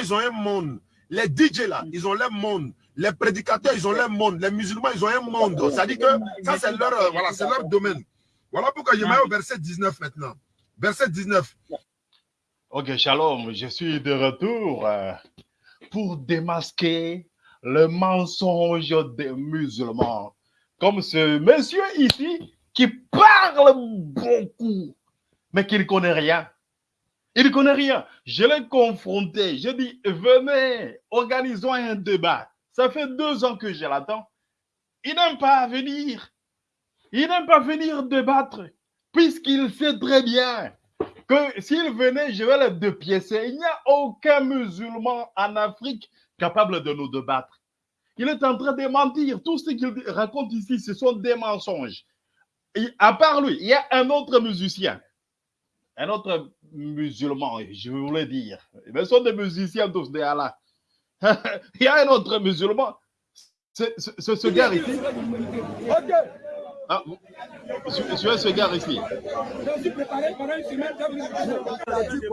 ils ont un monde. Les DJ là, ils ont leur monde. Les prédicateurs, ils ont leur monde. Les musulmans, ils ont un monde. Ça dit que ça, c'est leur, euh, voilà, leur domaine. Voilà pourquoi je mets au verset 19 maintenant. Verset 19. Ok, shalom, je suis de retour euh, pour démasquer le mensonge des musulmans. Comme ce monsieur ici qui parle beaucoup, mais qui ne connaît rien. Il ne connaît rien. Je l'ai confronté. Je dis, venez, organisons un débat. Ça fait deux ans que je l'attends. Il n'aime pas venir. Il n'aime pas venir débattre, puisqu'il sait très bien que s'il venait, je vais le dépiécer. Il n'y a aucun musulman en Afrique capable de nous débattre. Il est en train de mentir. Tout ce qu'il raconte ici, ce sont des mensonges. À part lui, il y a un autre musicien, un autre musulman, je voulais dire. Mais ce sont des musiciens tous des Allah. il y a un autre musulman, c'est ce gars ici. Ok. Ah, je, suis ce gars ici. Je suis préparé pendant une semaine. Tu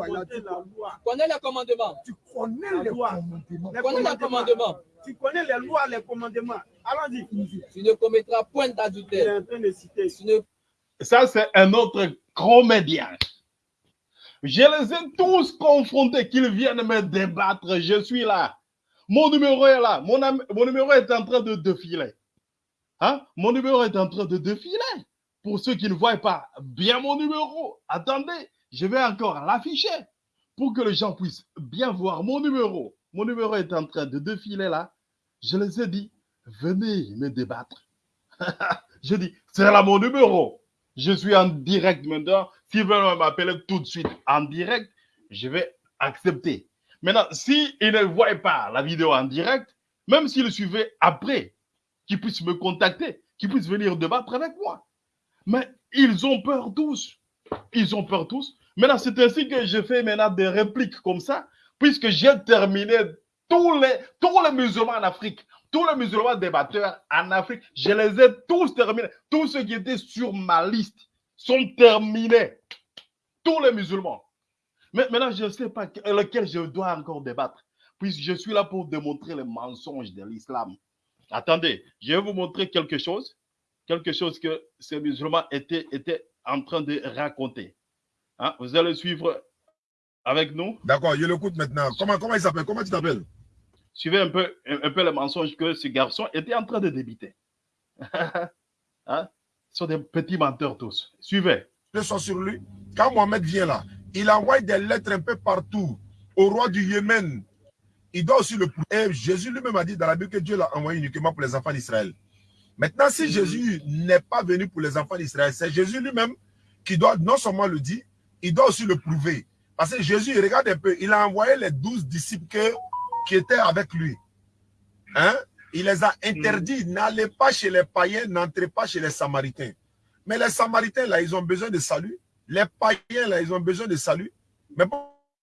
connais les commandements? Tu connais les commandements. Tu connais les commandements? Tu connais les lois, les commandements. Allons-y. Tu ne commettras point d'adultère. Ça, c'est un autre média. Je les ai tous confrontés qu'ils viennent me débattre. Je suis là. Mon numéro est là. Mon, mon numéro est en train de défiler. Hein? Mon numéro est en train de défiler. Pour ceux qui ne voient pas bien mon numéro, attendez, je vais encore l'afficher pour que les gens puissent bien voir mon numéro. Mon numéro est en train de défiler là. Je les ai dit, venez me débattre. je dis, c'est là mon numéro. Je suis en direct maintenant. S'ils veulent m'appeler tout de suite en direct, je vais accepter. Maintenant, s'ils ne voient pas la vidéo en direct, même s'ils suivaient après, qui puissent me contacter, qui puissent venir débattre avec moi. Mais ils ont peur tous. Ils ont peur tous. Maintenant, c'est ainsi que je fais maintenant des répliques comme ça, puisque j'ai terminé tous les musulmans en Afrique, tous les musulmans débatteurs en Afrique, je les ai tous terminés. Tous ceux qui étaient sur ma liste sont terminés. Tous les musulmans. Mais maintenant, je ne sais pas lequel je dois encore débattre, puisque je suis là pour démontrer les mensonges de l'islam. Attendez, je vais vous montrer quelque chose, quelque chose que ces musulmans étaient, en train de raconter. Hein? Vous allez suivre avec nous. D'accord, je l'écoute maintenant. Comment, comment il s'appelle? Comment tu t'appelles? Suivez un peu, le mensonge que ce garçon était en train de débiter. hein? Ce sont des petits menteurs tous. Suivez. Je sont sur lui. Quand Mohamed vient là, il envoie des lettres un peu partout au roi du Yémen, il doit aussi le prouver. Jésus lui-même a dit dans la Bible que Dieu l'a envoyé uniquement pour les enfants d'Israël. Maintenant, si Jésus n'est pas venu pour les enfants d'Israël, c'est Jésus lui-même qui doit non seulement le dire, il doit aussi le prouver. Parce que Jésus, regarde un peu, il a envoyé les douze disciples qui étaient avec lui. Hein? Il les a interdits, n'allez pas chez les païens, n'entrez pas chez les samaritains. Mais les samaritains, là, ils ont besoin de salut. Les païens, là, ils ont besoin de salut. Mais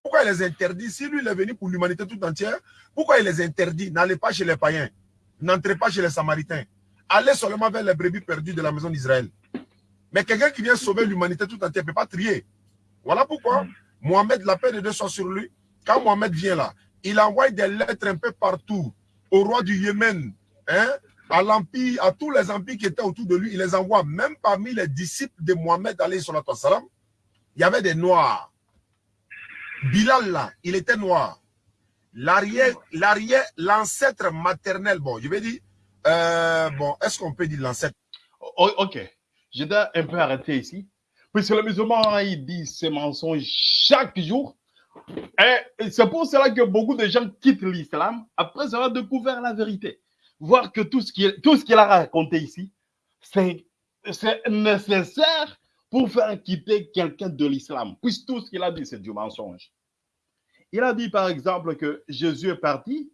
pourquoi il les interdit? Si lui, il est venu pour l'humanité tout entière, pourquoi il les interdit? N'allez pas chez les païens. N'entrez pas chez les samaritains. Allez seulement vers les brebis perdues de la maison d'Israël. Mais quelqu'un qui vient sauver l'humanité tout entière ne peut pas trier. Voilà pourquoi Mohamed, la paix de Dieu soit sur lui. Quand Mohamed vient là, il envoie des lettres un peu partout au roi du Yémen, hein, à l'empire, à tous les empires qui étaient autour de lui. Il les envoie même parmi les disciples de Mohamed, salam, il y avait des noirs. Bilal là, il était noir. L'arrière, l'arrière, l'ancêtre maternel, bon, je vais dire, euh, bon, est-ce qu'on peut dire l'ancêtre? Oh, Ok, je dois un peu arrêter ici. Puisque le musulman, il dit ces mensonges chaque jour. Et c'est pour cela que beaucoup de gens quittent l'islam après avoir découvert la vérité. Voir que tout ce qu'il a raconté ici, c'est nécessaire pour faire quitter quelqu'un de l'islam, puisque tout ce qu'il a dit, c'est du mensonge. Il a dit, par exemple, que Jésus est parti.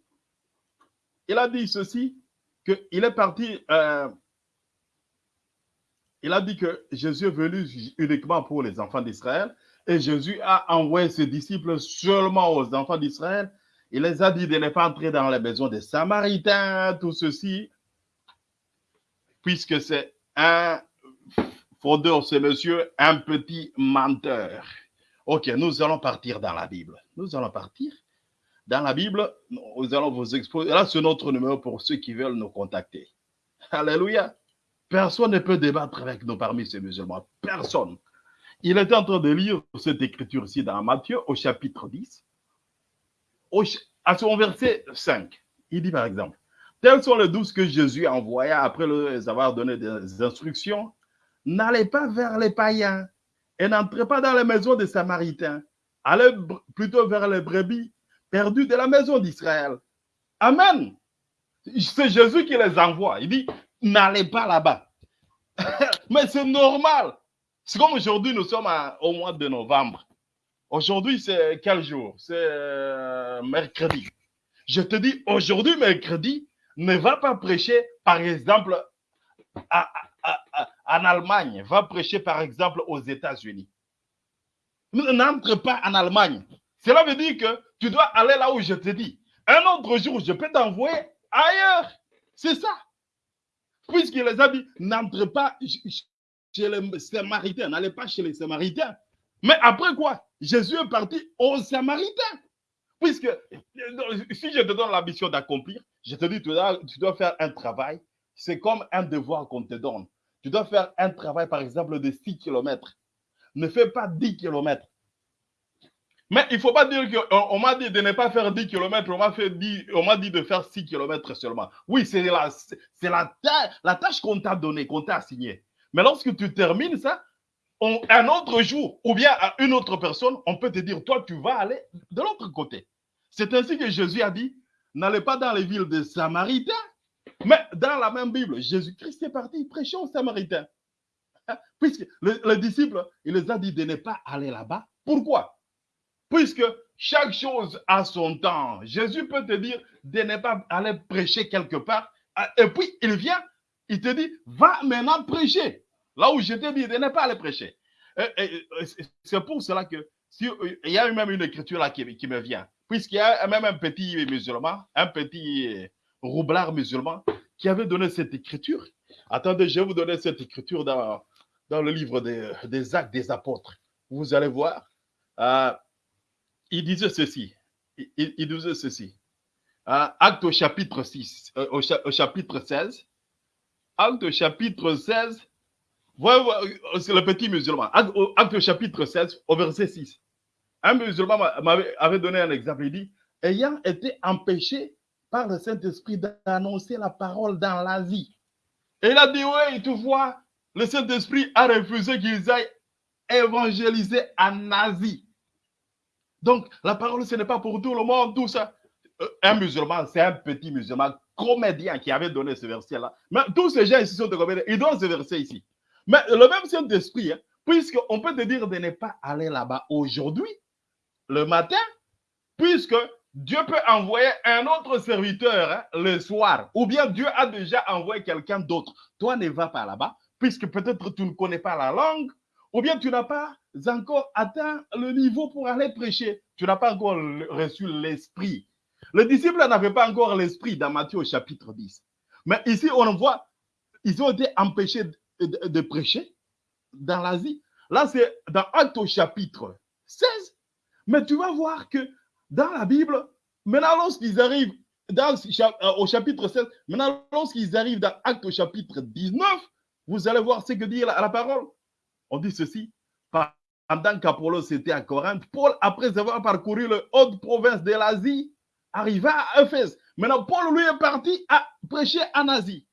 Il a dit ceci, qu'il est parti. Euh, il a dit que Jésus est venu uniquement pour les enfants d'Israël et Jésus a envoyé ses disciples seulement aux enfants d'Israël. Il les a dit de ne pas entrer dans les maisons des Samaritains, tout ceci, puisque c'est un fraudeur, c'est monsieur, un petit menteur. Ok, nous allons partir dans la Bible. Nous allons partir dans la Bible, nous allons vous exposer. Là, c'est notre numéro pour ceux qui veulent nous contacter. Alléluia. Personne ne peut débattre avec nous parmi ces musulmans. Personne. Il était en train de lire cette écriture ici dans Matthieu au chapitre 10, à son verset 5. Il dit par exemple, tels sont les douze que Jésus envoya après leur avoir donné des instructions. N'allez pas vers les païens et n'entrez pas dans les maisons des Samaritains. Allez plutôt vers les brebis perdues de la maison d'Israël. Amen. C'est Jésus qui les envoie. Il dit, n'allez pas là-bas. Mais c'est normal. C'est comme aujourd'hui, nous sommes au mois de novembre. Aujourd'hui, c'est quel jour? C'est euh, mercredi. Je te dis, aujourd'hui, mercredi, ne va pas prêcher, par exemple, en Allemagne. Va prêcher, par exemple, aux États-Unis. N'entre pas en Allemagne. Cela veut dire que tu dois aller là où je te dis. Un autre jour, je peux t'envoyer ailleurs. C'est ça. Puisqu'il les a dit, n'entre pas chez les Samaritains, n'allez pas chez les Samaritains. Mais après quoi Jésus est parti aux Samaritains. Puisque si je te donne la mission d'accomplir, je te dis, tu dois, tu dois faire un travail. C'est comme un devoir qu'on te donne. Tu dois faire un travail, par exemple, de 6 km. Ne fais pas 10 km. Mais il ne faut pas dire qu'on m'a dit de ne pas faire 10 km, on m'a dit, dit de faire 6 km seulement. Oui, c'est la, la, la tâche qu'on t'a donnée, qu'on t'a assignée. Mais lorsque tu termines ça, un autre jour, ou bien à une autre personne, on peut te dire, toi, tu vas aller de l'autre côté. C'est ainsi que Jésus a dit, n'allez pas dans les villes des Samaritains. Mais dans la même Bible, Jésus-Christ est parti prêcher aux Samaritains. Puisque les, disciples, il les a dit de ne pas aller là-bas. Pourquoi? Puisque chaque chose a son temps. Jésus peut te dire de ne pas aller prêcher quelque part. Et puis, il vient, il te dit, va maintenant prêcher. Là où je t'ai dit de ne pas aller prêcher. C'est pour cela que, il y a même une écriture là qui, me vient. Puisqu'il y a même un petit musulman, un petit roublard musulman qui avait donné cette écriture. Attendez, je vais vous donner cette écriture dans, dans le livre des, actes des apôtres. Vous allez voir. Euh, il disait ceci. Il, disait ceci. Euh, acte au chapitre 6, euh, au, au, chapitre 16. Acte chapitre 16. C'est le petit musulman. Acte, chapitre 16, au verset 6. Un musulman m'avait donné un exemple. Il dit Ayant été empêché par le Saint-Esprit d'annoncer la parole dans l'Asie. Et il a dit Oui, tu vois, le Saint-Esprit a refusé qu'ils aillent évangéliser en Asie. Donc, la parole, ce n'est pas pour tout le monde, tout ça. Euh, un musulman, c'est un petit musulman comédien qui avait donné ce verset-là. Mais tous ces gens ici sont des comédiens. Ils donnent ce verset ici. Mais le même Saint-Esprit, hein, puisqu'on peut te dire de ne pas aller là-bas aujourd'hui, le matin, puisque Dieu peut envoyer un autre serviteur hein, le soir, ou bien Dieu a déjà envoyé quelqu'un d'autre. Toi, ne vas pas là-bas, puisque peut-être tu ne connais pas la langue, ou bien tu n'as pas encore atteint le niveau pour aller prêcher. Tu n'as pas encore reçu l'esprit. Les disciples n'avaient pas encore l'esprit dans Matthieu au chapitre 10. Mais ici, on voit, ils ont été empêchés de, prêcher dans l'Asie. Là, c'est dans Acte au chapitre 16. Mais tu vas voir que dans la Bible, maintenant, lorsqu'ils arrivent dans, euh, au chapitre 16, maintenant, lorsqu'ils arrivent dans Acte au chapitre 19, vous allez voir ce que dit la parole. On dit ceci, pendant qu'Apollos était à Corinthe, Paul, après avoir parcouru le haute province de l'Asie, arriva à Éphèse. Maintenant, Paul, lui, est parti à prêcher en Asie.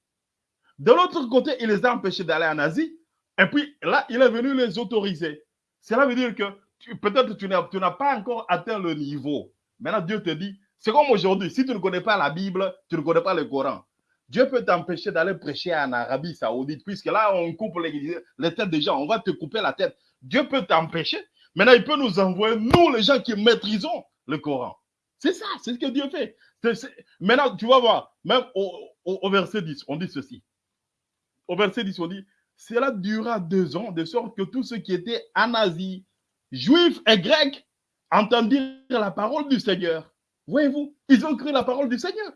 De l'autre côté, il les a empêchés d'aller en Asie. Et puis là, il est venu les autoriser. Cela veut dire que peut-être tu n'as pas encore atteint le niveau. Maintenant, Dieu te dit, c'est comme aujourd'hui, si tu ne connais pas la Bible, tu ne connais pas le Coran. Dieu peut t'empêcher d'aller prêcher en Arabie Saoudite, puisque là, on coupe les, têtes des gens, on va te couper la tête. Dieu peut t'empêcher. Maintenant, il peut nous envoyer, nous, les gens qui maîtrisons le Coran. C'est ça, c'est ce que Dieu fait. Maintenant, tu vas voir, même au, verset 10, on dit ceci. Au verset 10, on dit, cela durera deux ans, de sorte que tous ceux qui étaient en Asie, juifs et grecs, entendirent la parole du Seigneur. Voyez-vous, ils ont cru la parole du Seigneur.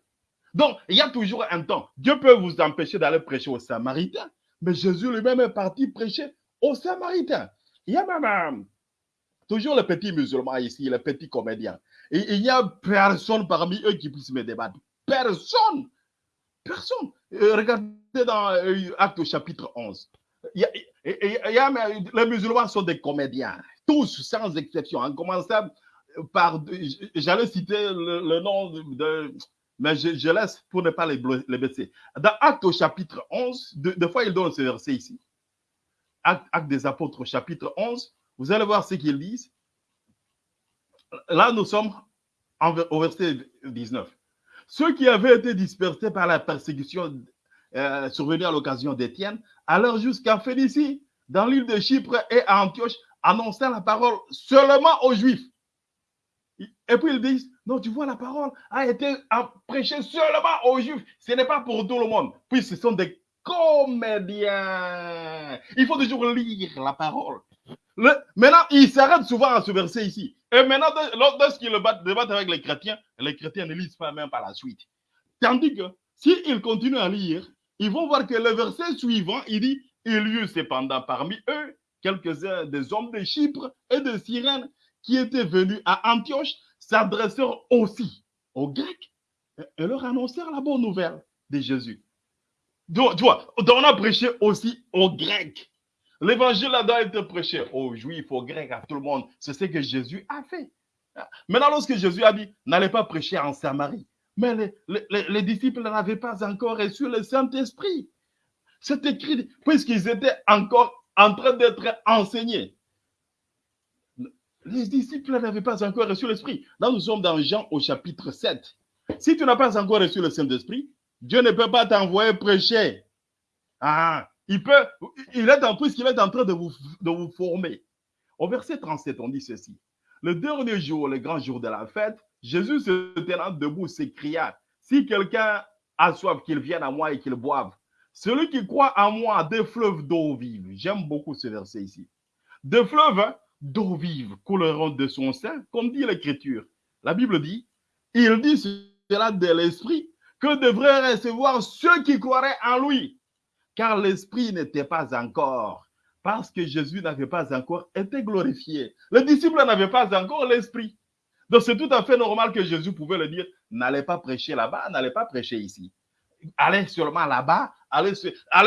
Donc, il y a toujours un temps. Dieu peut vous empêcher d'aller prêcher aux Samaritains, mais Jésus lui-même est parti prêcher aux Samaritains. Il y a même toujours le petit musulman ici, le petit comédien. Il n'y a personne parmi eux qui puisse me débattre. Personne. Personne. Euh, regardez dans euh, Acte chapitre 11. Il y a, les musulmans sont des comédiens, tous sans exception, en commençant par, j'allais citer le, nom de, mais je, laisse pour ne pas les, les baisser. Dans Acte au chapitre 11, deux, fois il donne ce verset ici. Acte, Acte, des apôtres chapitre 11, vous allez voir ce qu'ils disent. Là, nous sommes au verset 19. Ceux qui avaient été dispersés par la persécution euh, survenue à l'occasion d'Étienne, alors jusqu'à Phénicie, dans l'île de Chypre et à Antioche, annonçaient la parole seulement aux Juifs. Et puis ils disent, non, tu vois, la parole a été prêchée seulement aux Juifs. Ce n'est pas pour tout le monde. Puis ce sont des comédiens. Il faut toujours lire la parole. Maintenant, ils s'arrêtent souvent à ce verset ici. Et maintenant, lorsqu'ils débattent avec les chrétiens, les chrétiens ne lisent pas même par la suite. Tandis que s'ils continuent à lire, ils vont voir que le verset suivant, il dit, il y eut cependant parmi eux quelques-uns des hommes de Chypre et de Cyrène qui étaient venus à Antioche s'adressèrent aussi aux Grecs et leur annoncèrent la bonne nouvelle de Jésus. Donc, tu vois, on a prêché aussi aux Grecs. L'évangile a doit être prêché aux Juifs, aux Grecs, à tout le monde. C'est ce que Jésus a fait. Maintenant, lorsque Jésus a dit, n'allez pas prêcher en Samarie, mais les, les disciples n'avaient pas encore reçu le Saint-Esprit. C'est écrit, puisqu'ils étaient encore en train d'être enseignés. Les disciples n'avaient pas encore reçu l'Esprit. Là, nous sommes dans Jean au chapitre 7. Si tu n'as pas encore reçu le Saint-Esprit, Dieu ne peut pas t'envoyer prêcher. Ah, il peut, il est en plus qu'il est en train de vous, de vous former. Au verset 37, on dit ceci. Le dernier jour, le grand jour de la fête, Jésus se tenant debout s'écria, si quelqu'un a soif, qu'il vienne à moi et qu'il boive. Celui qui croit en moi, des fleuves d'eau vive. J'aime beaucoup ce verset ici. Des fleuves, d'eau vive couleront de son sein, comme dit l'Écriture. La Bible dit, il dit cela de l'Esprit que devraient recevoir ceux qui croiraient en lui, car l'Esprit n'était pas encore, parce que Jésus n'avait pas encore été glorifié. Les disciples n'avaient pas encore l'Esprit. Donc c'est tout à fait normal que Jésus pouvait le dire, n'allez pas prêcher là-bas, n'allez pas prêcher ici. Allez seulement là-bas, allez,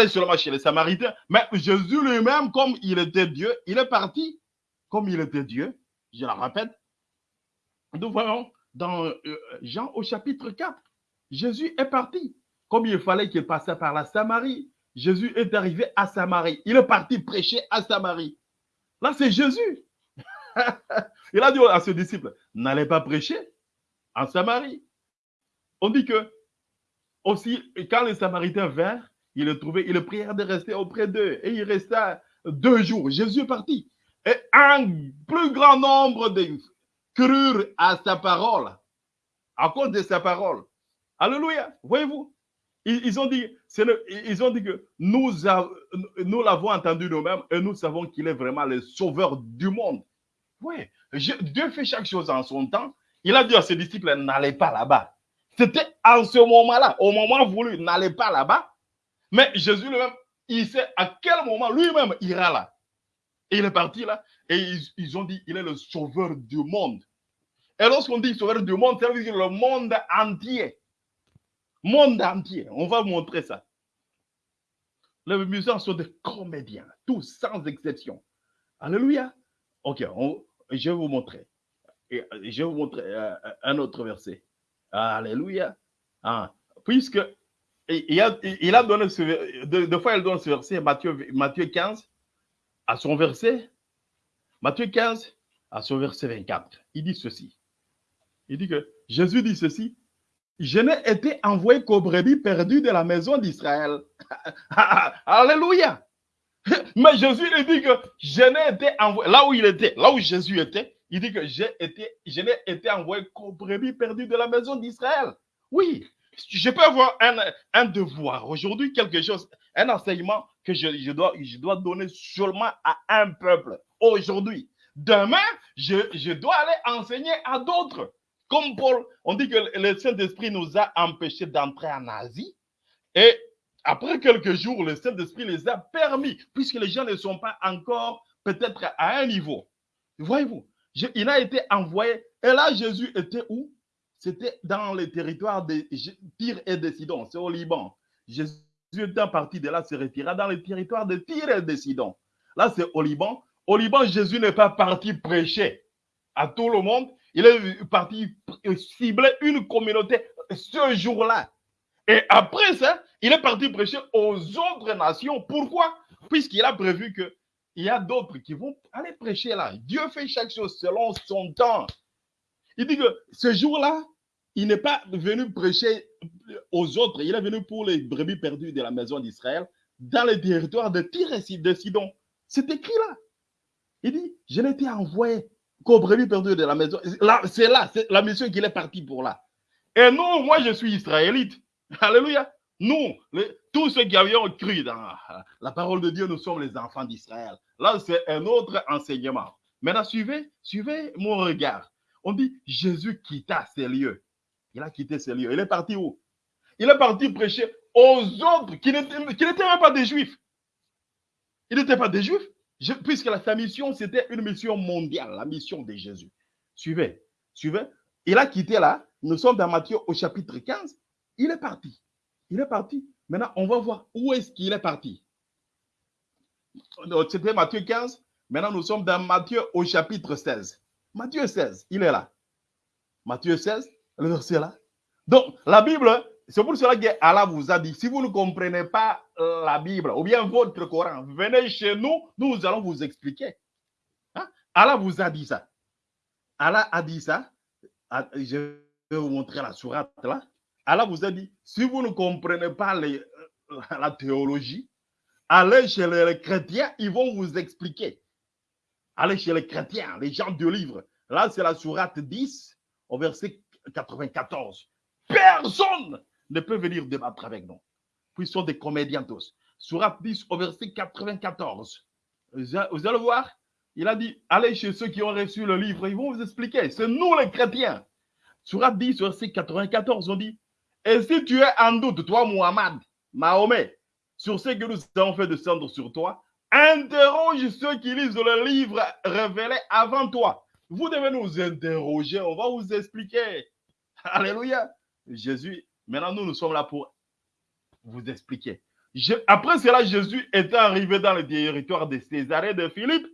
seulement chez les Samaritains. Mais Jésus lui-même, comme il était Dieu, il est parti comme il était Dieu, je la répète, nous voyons dans euh, Jean au chapitre 4, Jésus est parti. Comme il fallait qu'il passe par la Samarie, Jésus est arrivé à Samarie. Il est parti prêcher à Samarie. Là, c'est Jésus. il a dit à ses disciples, n'allez pas prêcher en Samarie. On dit que aussi, quand les Samaritains vinrent, il le trouvé, il prièrent de rester auprès d'eux. Et il resta deux jours. Jésus est parti. Et un plus grand nombre de crurent à sa parole, à cause de sa parole. Alléluia. Voyez-vous, ils, ont dit, ils ont dit que nous, nous l'avons entendu nous-mêmes et nous savons qu'il est vraiment le sauveur du monde. Oui, Dieu fait chaque chose en son temps. Il a dit à ses disciples, n'allez pas là-bas. C'était en ce moment-là, au moment voulu, n'allez pas là-bas. Mais Jésus lui-même, il sait à quel moment lui-même ira là. Il est parti là, et ils, ont dit, il est le sauveur du monde. Et lorsqu'on dit sauveur du monde, ça veut dire le monde entier. Monde entier. On va montrer ça. Les musiciens sont des comédiens, tous sans exception. Alléluia. Ok, je vais vous montrer. Et je vais vous montrer euh, un autre verset. Alléluia. Ah, puisque il a, il a donné ce, deux, fois il donne ce verset, Matthieu, Matthieu 15, à son verset, Matthieu 15, à son verset 24, il dit ceci. Il dit que Jésus dit ceci. Je n'ai été envoyé qu'aux brebis perdues de la maison d'Israël. Alléluia. Mais Jésus il dit que je n'ai été envoyé, là où il était, là où Jésus était, il dit que j'ai été, je n'ai été envoyé qu'aux brebis perdues de la maison d'Israël. Oui, je peux avoir un, devoir aujourd'hui, quelque chose, un enseignement que je, dois, je dois donner seulement à un peuple aujourd'hui. Demain, je dois aller enseigner à d'autres. Comme Paul, on dit que le Saint-Esprit nous a empêchés d'entrer en Asie. Et après quelques jours, le Saint-Esprit les a permis, puisque les gens ne sont pas encore peut-être à un niveau. Voyez-vous, il a été envoyé. Et là, Jésus était où? C'était dans les territoires de Tyr et de Sidon, c'est au Liban. Jésus était parti de là, se retira dans les territoires de Tyr et de Sidon. Là, c'est au Liban. Au Liban, Jésus n'est pas parti prêcher à tout le monde. Il est parti cibler une communauté ce jour-là. Et après ça, il est parti prêcher aux autres nations. Pourquoi? Puisqu'il a prévu qu'il y a d'autres qui vont aller prêcher là. Dieu fait chaque chose selon son temps. Il dit que ce jour-là, il n'est pas venu prêcher aux autres. Il est venu pour les brebis perdues de la maison d'Israël dans les territoires de Tyr de Sidon. C'est écrit là. Il dit, je n'ai été envoyé qu'aux brebis de la maison. C'est là, c'est la mission qu'il est parti pour là. Et non, moi je suis israélite. Alléluia. Nous, tous ceux qui avions cru dans la parole de Dieu, nous sommes les enfants d'Israël. Là, c'est un autre enseignement. Maintenant, suivez, suivez mon regard. On dit, Jésus quitta ces lieux. Il a quitté ces lieux. Il est parti où? Il est parti prêcher aux autres qui n'étaient même pas des juifs. Il n'était pas des juifs, puisque sa mission, c'était une mission mondiale, la mission de Jésus. Suivez, suivez. Il a quitté là. Nous sommes dans Matthieu au chapitre 15. Il est parti. Il est parti. Maintenant, on va voir où est-ce qu'il est parti. C'était Matthieu 15. Maintenant, nous sommes dans Matthieu au chapitre 16. Matthieu 16, il est là. Matthieu 16, le verset là. Donc, la Bible, c'est pour cela que Allah vous a dit, si vous ne comprenez pas la Bible ou bien votre Coran, venez chez nous, nous allons vous expliquer. Hein? Allah vous a dit ça. Allah a dit ça. Ah, je vais vous montrer la sourate là. Allah vous a dit, si vous ne comprenez pas les, la théologie, allez chez les chrétiens, ils vont vous expliquer. Allez chez les chrétiens, les gens du livre. Là, c'est la sourate 10, au verset 94. Personne ne peut venir débattre avec nous. Puis sont des comédiens tous. Sourate 10, au verset 94. Vous allez voir, il a dit, allez chez ceux qui ont reçu le livre, ils vont vous expliquer. C'est nous les chrétiens. Sourate 10, verset 94, on dit, et si tu es en doute, toi, Muhammad, Mahomet, sur ce que nous avons fait descendre sur toi, interroge ceux qui lisent le livre révélé avant toi. Vous devez nous interroger, on va vous expliquer. Alléluia. Jésus, maintenant nous, nous sommes là pour vous expliquer. après cela, Jésus est arrivé dans le territoire de Césarée de Philippe.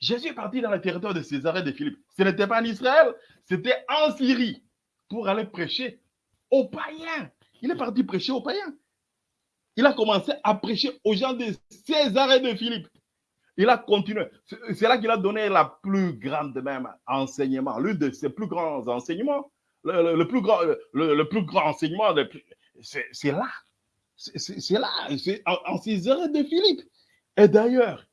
Jésus est parti dans le territoire de Césarée de Philippe. Ce n'était pas en Israël, c'était en Syrie pour aller prêcher aux païens. Il est parti prêcher aux païens. Il a commencé à prêcher aux gens de César et de Philippe. Il a continué. C'est là qu'il a donné la plus grande même enseignement, l'un de ses plus grands enseignements. Le, plus, grand, le, plus grand enseignement, c'est là. C'est là, c'est en, en César de Philippe. Et d'ailleurs,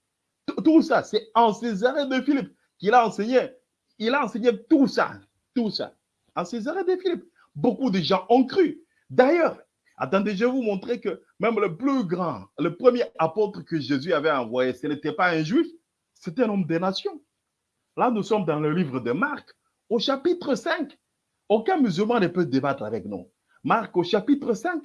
tout ça, c'est en César de Philippe qu'il a enseigné. Il a enseigné tout ça, tout ça. En César de Philippe. Beaucoup de gens ont cru. D'ailleurs, attendez, je vais vous montrer que même le plus grand, le premier apôtre que Jésus avait envoyé, ce n'était pas un juif, c'était un homme des nations. Là, nous sommes dans le livre de Marc, au chapitre 5. Aucun musulman ne peut débattre avec nous. Marc, au chapitre 5,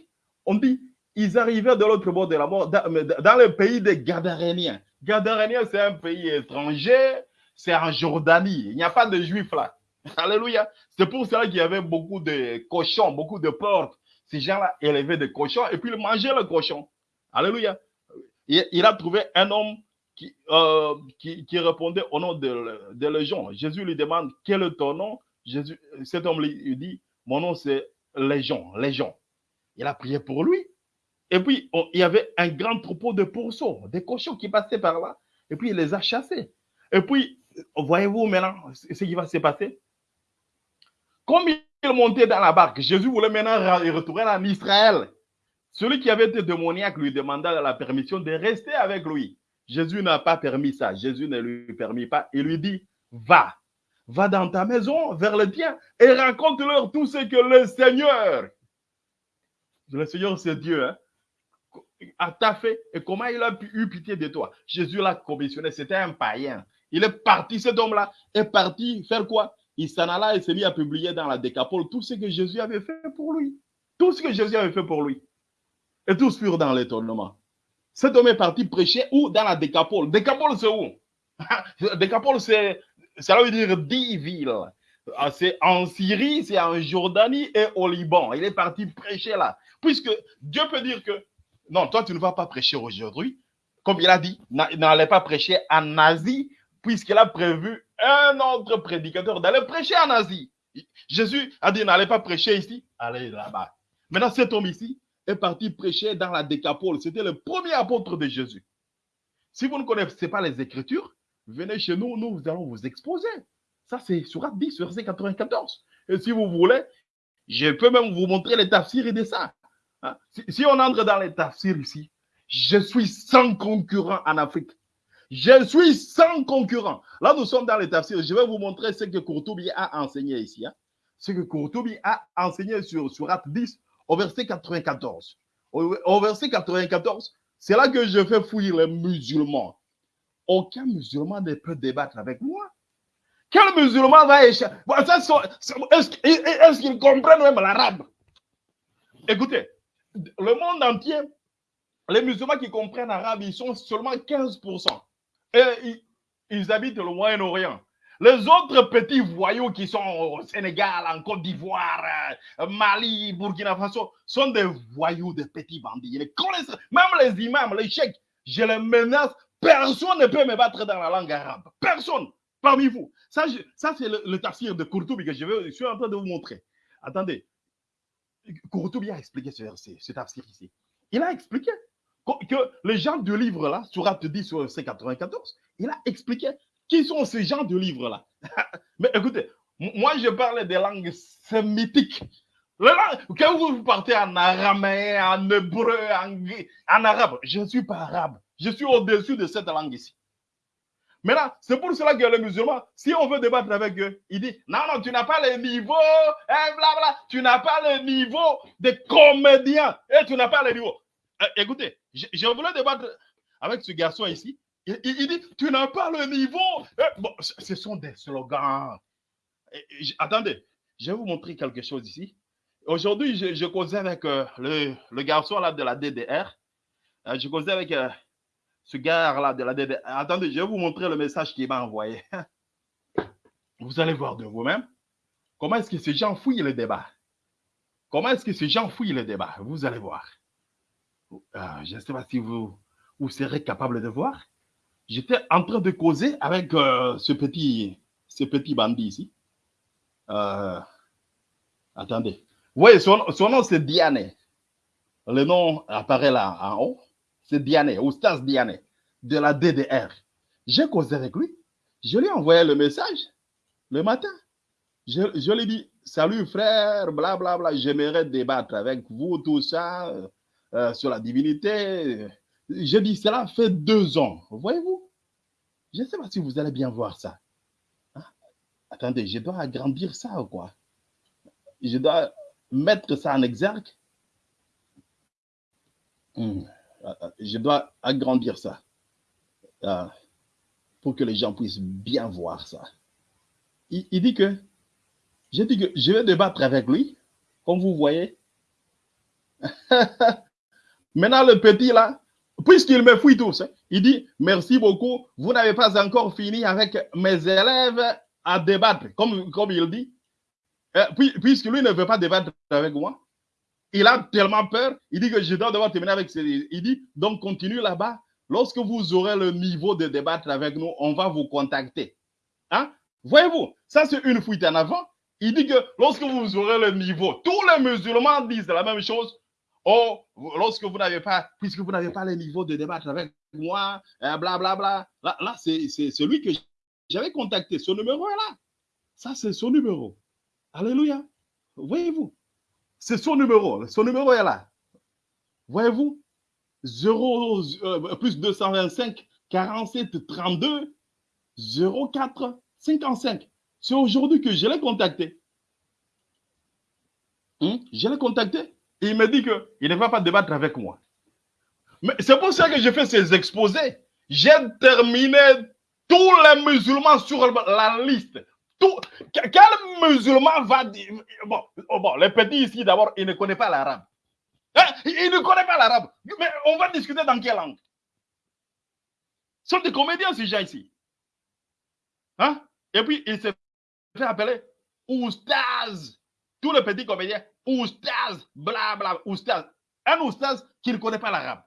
on dit, ils arrivaient de l'autre bord de la mort, dans, le pays des Gadaréniens. Gadaréniens, c'est un pays étranger, c'est en Jordanie. Il n'y a pas de juifs là. Alléluia. C'est pour cela qu'il y avait beaucoup de cochons, beaucoup de porcs. Ces gens-là élevaient des cochons et puis ils mangeaient le cochon. Alléluia. Il, a trouvé un homme qui, euh, qui, répondait au nom de, de Légion. Jésus lui demande quel est ton nom? Jésus, cet homme lui dit Mon nom c'est Légion. Légion. Il a prié pour lui. Et puis, il y avait un grand troupeau de pourceaux, des cochons qui passaient par là. Et puis, il les a chassés. Et puis, voyez-vous maintenant ce qui va se passer? Comme il montait dans la barque, Jésus voulait maintenant retourner en Israël. Celui qui avait été démoniaque lui demanda la permission de rester avec lui. Jésus n'a pas permis ça. Jésus ne lui permit pas. Il lui dit, va, va dans ta maison, vers le tien, et raconte-leur tout ce que le Seigneur, le Seigneur c'est Dieu, hein, a t'a fait et comment il a eu pitié de toi. Jésus l'a commissionné, c'était un païen. Il est parti, cet homme-là est parti faire quoi? Il s'en alla et s'est mis à publier dans la décapole tout ce que Jésus avait fait pour lui. Tout ce que Jésus avait fait pour lui. Et tous furent dans l'étonnement. Cet homme est parti prêcher où? Dans la décapole. Décapole, c'est où? Décapole, c'est, ça veut dire dix villes. Ah, c'est en Syrie, c'est en Jordanie et au Liban. Il est parti prêcher là. Puisque Dieu peut dire que non, toi, tu ne vas pas prêcher aujourd'hui. Comme il a dit, n'allez pas prêcher en Asie, puisqu'il a prévu un autre prédicateur d'aller prêcher en Asie. Jésus a dit, n'allez pas prêcher ici, allez là-bas. Maintenant, cet homme ici est parti prêcher dans la décapole. C'était le premier apôtre de Jésus. Si vous ne connaissez pas les Écritures, venez chez nous, nous allons vous exposer. Ça, c'est sur 10, verset 94. Et si vous voulez, je peux même vous montrer les tafsirs de ça. Hein? Si, on entre dans les tafsirs ici, je suis sans concurrent en Afrique. Je suis sans concurrent. Là, nous sommes dans les tafsirs. Je vais vous montrer ce que Courtoubi a enseigné ici. Hein? Ce que Courtoubi a enseigné sur Surat 10 au verset 94. Au, verset 94, c'est là que je fais fouiller les musulmans. Aucun musulman ne peut débattre avec moi. Quel musulman va échapper Est-ce qu'ils comprennent même l'arabe? Écoutez, le monde entier, les musulmans qui comprennent l'arabe, ils sont seulement 15%. Et ils, habitent le Moyen-Orient. Les autres petits voyous qui sont au Sénégal, en Côte d'Ivoire, euh, Mali, Burkina Faso, sont des voyous, des petits bandits. même les imams, les chèques, je les menace. Personne ne peut me battre dans la langue arabe. Personne parmi vous. Ça, ça c'est le, le tafsir de Courtoubi que je, je suis en train de vous montrer. Attendez. Courtoubi a expliqué ce verset, ce tafsir ici. Il a expliqué que les gens du livre là, Surat 10 sur C94, il a expliqué qui sont ces gens du livre là. Mais écoutez, moi je parle des langues sémitiques. quand vous partez en araméen, en hébreu, en, en arabe, je ne suis pas arabe. Je suis au-dessus de cette langue ici. Maintenant, c'est pour cela que les musulmans, si on veut débattre avec eux, ils disent Non, non, tu n'as pas le niveau, hein, bla, tu n'as pas le niveau de comédien, et tu n'as pas le niveau. Euh, écoutez, je, voulais débattre avec ce garçon ici. Il, dit Tu n'as pas le niveau. Eh, bon, ce sont des slogans. attendez, je vais vous montrer quelque chose ici. Aujourd'hui, je, causais avec euh, le, garçon là de la DDR. Euh, je causais avec ce gars-là de la DDR. Attendez, je vais vous montrer le message qu'il m'a envoyé. Vous allez voir de vous-même comment est-ce que ces gens fouillent le débat. Comment est-ce que ces gens fouillent le débat? Vous allez voir. Euh, je ne sais pas si vous, vous serez capable de voir. J'étais en train de causer avec euh, ce, petit, ce petit bandit ici. Euh, attendez. Oui, son, son nom c'est Diane. Le nom apparaît là en haut c'est Diane, Oustas Diane, de la DDR. J'ai causé avec lui. Je lui ai envoyé le message le matin. Je, lui ai dit, salut frère, blablabla, bla, bla, j'aimerais débattre avec vous, tout ça, euh, sur la divinité. J'ai dit, cela fait deux ans, voyez-vous. Je ne sais pas si vous allez bien voir ça. Hein? Attendez, je dois agrandir ça ou quoi? Je dois mettre ça en exergue. Hmm. Euh, euh, je dois agrandir ça euh, pour que les gens puissent bien voir ça. Il, dit que, que je vais débattre avec lui, comme vous voyez. Maintenant, le petit là, puisqu'il me fouille tous, hein, il dit merci beaucoup, vous n'avez pas encore fini avec mes élèves à débattre, comme, comme il dit. puisque lui ne veut pas débattre avec moi, il a tellement peur, il dit que je dois devoir terminer avec ces... Il dit, donc continue là-bas. Lorsque vous aurez le niveau de débattre avec nous, on va vous contacter. Hein? Voyez-vous, ça c'est une fuite en avant. Il dit que lorsque vous aurez le niveau, tous les musulmans disent la même chose. Oh, lorsque vous n'avez pas, puisque vous n'avez pas le niveau de débattre avec moi, blablabla. Bla, bla. Là, là c'est celui que j'avais contacté. Ce numéro est là. Ça, c'est son numéro. Alléluia. Voyez-vous. C'est son numéro. Son numéro est là. Voyez-vous 0, euh, plus 225 47 32 04 55. C'est aujourd'hui que je l'ai contacté. Hmm? Je l'ai contacté. Il me dit qu'il ne va pas débattre avec moi. Mais c'est pour ça que j'ai fait ces exposés. J'ai terminé tous les musulmans sur la liste. Quel musulman va dire. Bon, oh, bon les petits ici, d'abord, ils ne connaissent pas l'arabe. Hein? Ils ne connaissent pas l'arabe. Mais on va discuter dans quelle langue? Ce sont des comédiens, ces gens ici. Hein? Et puis, il s'est fait appeler Oustaz. Tous les petits comédiens, Oustaz, bla bla, Oustaz. Un Oustaz qui ne connaît pas l'arabe.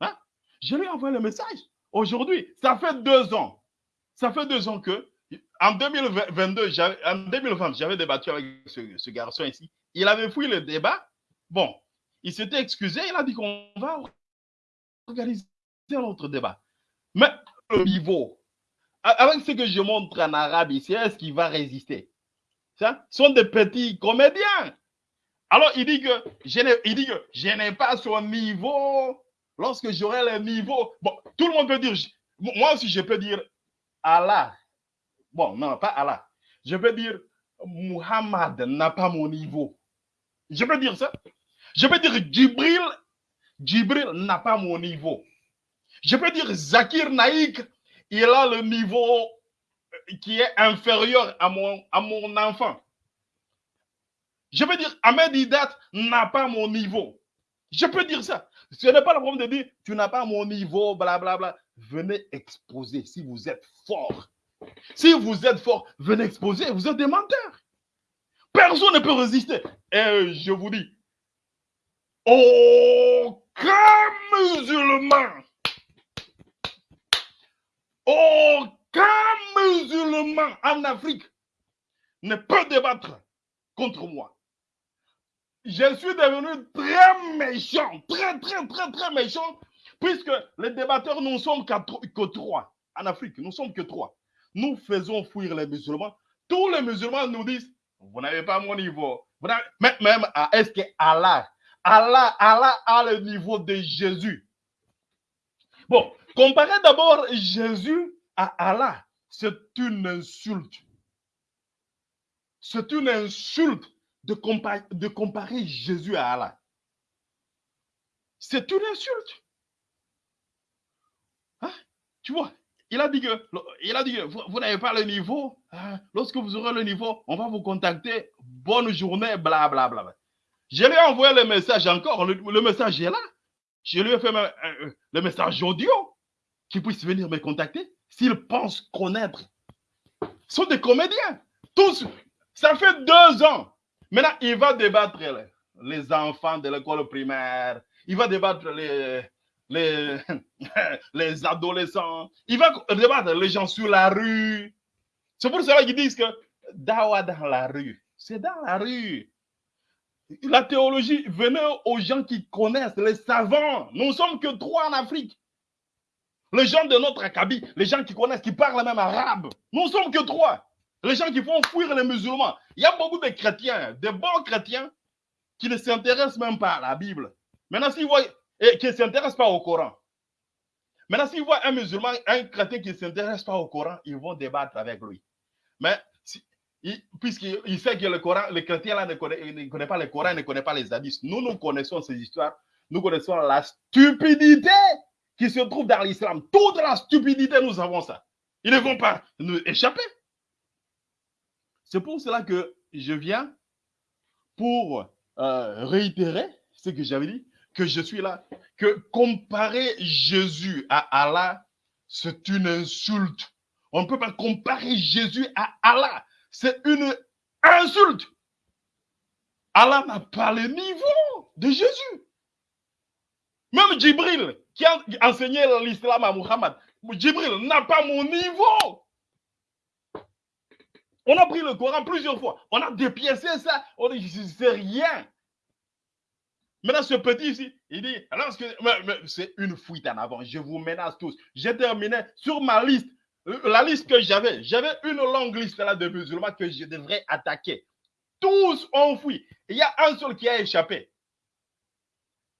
Hein? Je lui ai envoyé le message. Aujourd'hui, ça fait deux ans. Ça fait deux ans que, en 2022, en 2020, j'avais débattu avec ce, garçon ici. Il avait fouillé le débat. Bon, il s'était excusé. Il a dit qu'on va organiser un autre débat. Mais le niveau, avec ce que je montre en arabe ici, est-ce qu'il va résister? Ça, sont des petits comédiens. Alors, il dit que je n'ai, il dit que je n'ai pas son niveau. Lorsque j'aurai le niveau, bon, tout le monde peut dire, moi aussi je peux dire Allah. Bon, non, pas Allah. Je peux dire Muhammad n'a pas mon niveau. Je peux dire ça? Je peux dire Djibril, Djibril n'a pas mon niveau. Je peux dire Zakir Naïk, il a le niveau qui est inférieur à mon, à mon enfant. Je peux dire Ahmed Hidat n'a pas mon niveau. Je peux dire ça. Ce n'est pas le problème de dire tu n'as pas mon niveau, blablabla. Bla, bla. Venez exposer si vous êtes fort. Si vous êtes fort, venez exposer. Vous êtes des menteurs. Personne ne peut résister. Et je vous dis, aucun musulman aucun musulman en Afrique ne peut débattre contre moi. Je suis devenu très méchant, très, très, très, très méchant, puisque les débatteurs, nous ne sommes que trois. En Afrique, nous ne sommes que trois. Nous faisons fuir les musulmans. Tous les musulmans nous disent, vous n'avez pas mon niveau. Même est-ce que Allah, Allah, Allah a le niveau de Jésus? Bon, Comparez d'abord Jésus à Allah. C'est une insulte. C'est une insulte de comparer, de comparer Jésus à Allah. C'est une insulte. Hein? Tu vois, il a dit que, vous, n'avez pas le niveau. Hein? Lorsque vous aurez le niveau, on va vous contacter. Bonne journée, blablabla. Bla, bla. Je lui ai envoyé le message encore. Le, message est là. Je lui ai fait le message audio qui puissent venir me contacter s'ils pensent connaître. Ce sont des comédiens. Tous. Ça fait deux ans. Maintenant, il va débattre les, enfants de l'école primaire. Il va débattre les, les, les adolescents. Il va débattre les gens sur la rue. C'est pour cela qu'ils disent que dawa dans la rue. C'est dans la rue. La théologie, venez aux gens qui connaissent, les savants. Nous ne sommes que trois en Afrique. Les gens de notre acabit, les gens qui connaissent, qui parlent même arabe, nous ne sommes que trois. Les gens qui font fuir les musulmans. Il y a beaucoup de chrétiens, de bons chrétiens, qui ne s'intéressent même pas à la Bible. Maintenant, s'ils voient, et qui ne s'intéressent pas au Coran. Maintenant, s'ils voient un musulman, un chrétien qui ne s'intéresse pas au Coran, ils vont débattre avec lui. Mais puisqu'il sait que le Coran, le chrétien là ne connaît, ne connaît pas le Coran, ne connaît pas les hadiths. Nous, nous connaissons ces histoires. Nous connaissons la stupidité qui se trouve dans l'islam. Toute la stupidité, nous avons ça. Ils ne vont pas nous échapper. C'est pour cela que je viens pour euh, réitérer ce que j'avais dit, que je suis là, que comparer Jésus à Allah, c'est une insulte. On ne peut pas comparer Jésus à Allah. C'est une insulte. Allah n'a pas le niveau de Jésus. Même Djibril, qui a enseigné l'islam à Muhammad, Djibril n'a pas mon niveau. On a pris le Coran plusieurs fois. On a dépiécé ça. On dit, c'est rien. Maintenant, ce petit ici, il dit, c'est une fuite en avant. Je vous menace tous. J'ai terminé sur ma liste. La liste que j'avais, j'avais une longue liste là de musulmans que je devrais attaquer. Tous ont fui. Il y a un seul qui a échappé.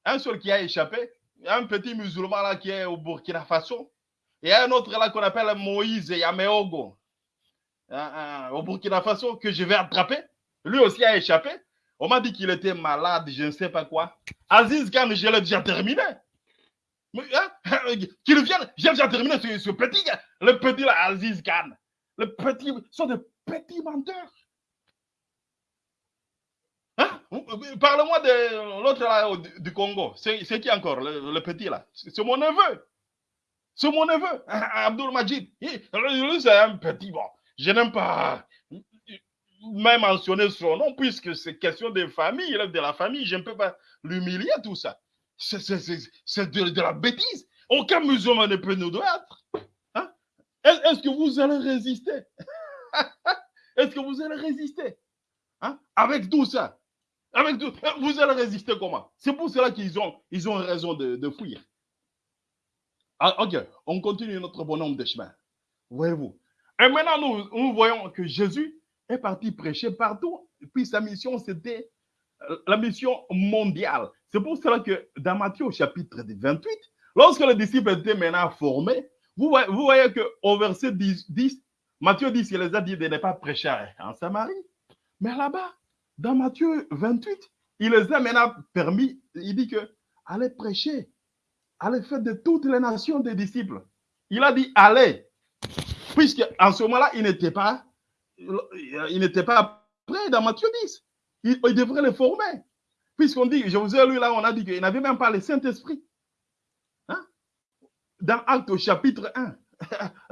Un seul qui a échappé, un petit musulman là qui est au Burkina Faso. Et un autre là qu'on appelle Moïse Yameogo. Au Burkina Faso que je vais attraper. Lui aussi a échappé. On m'a dit qu'il était malade, je ne sais pas quoi. Aziz Khan, je l'ai déjà terminé. Hein? Qu'il vienne, j'ai déjà terminé ce, petit. Le petit là, Aziz Khan. Le petit, sont des petits menteurs. Parle-moi de l'autre là du Congo. C'est qui encore, le, petit là? C'est mon neveu. C'est mon neveu, Abdul Majid. Lui, c'est un petit bon. Je n'aime pas même mentionner son nom, puisque c'est question de famille, il est de la famille, je ne peux pas l'humilier, tout ça. C'est de, de, la bêtise. Aucun musulman ne peut nous doiter. Hein? Est-ce que vous allez résister? Est-ce que vous allez résister? Hein? Avec tout ça Avec tout, Vous allez résister comment? C'est pour cela qu'ils ont, ils ont raison de, de fuir. Ah, ok, on continue notre bonhomme de chemin. Voyez-vous. Et maintenant, nous, nous voyons que Jésus est parti prêcher partout. Puis sa mission, c'était euh, la mission mondiale. C'est pour cela que dans Matthieu au chapitre 28, lorsque les disciples étaient maintenant formés, vous voyez, vous voyez qu'au verset 10, 10, Matthieu dit qu'il les a dit de ne pas prêcher en Samarie. Mais là-bas, dans Matthieu 28, il les a maintenant permis, il dit que allez prêcher, allez faire de toutes les nations des disciples. Il a dit allez, puisque en ce moment-là, il n'était pas il n'était pas prêt dans Matthieu 10. Il, devrait le former. Puisqu'on dit, je vous ai lu là, on a dit qu'il n'avait même pas le Saint-Esprit. Dans Acte au chapitre 1,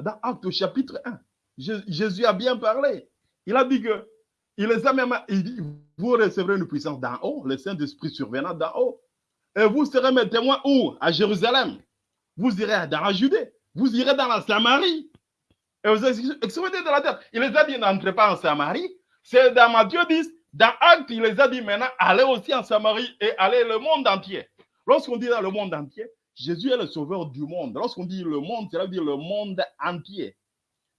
dans Acte chapitre 1, Jésus a bien parlé. Il a dit que, il les a même, il vous recevrez une puissance d'en haut, le Saint-Esprit survenant d'en haut. Et vous serez mes témoins où? À Jérusalem. Vous irez dans la Judée. Vous irez dans la Samarie et vous extrémités de la terre. Il les a dit n'entrez pas en Samarie. C'est dans Matthieu 10, dans Acte, il les a dit maintenant allez aussi en Samarie et allez le monde entier. Lorsqu'on dit le monde entier, Jésus est le sauveur du monde. Lorsqu'on dit le monde, cela veut dire le monde entier.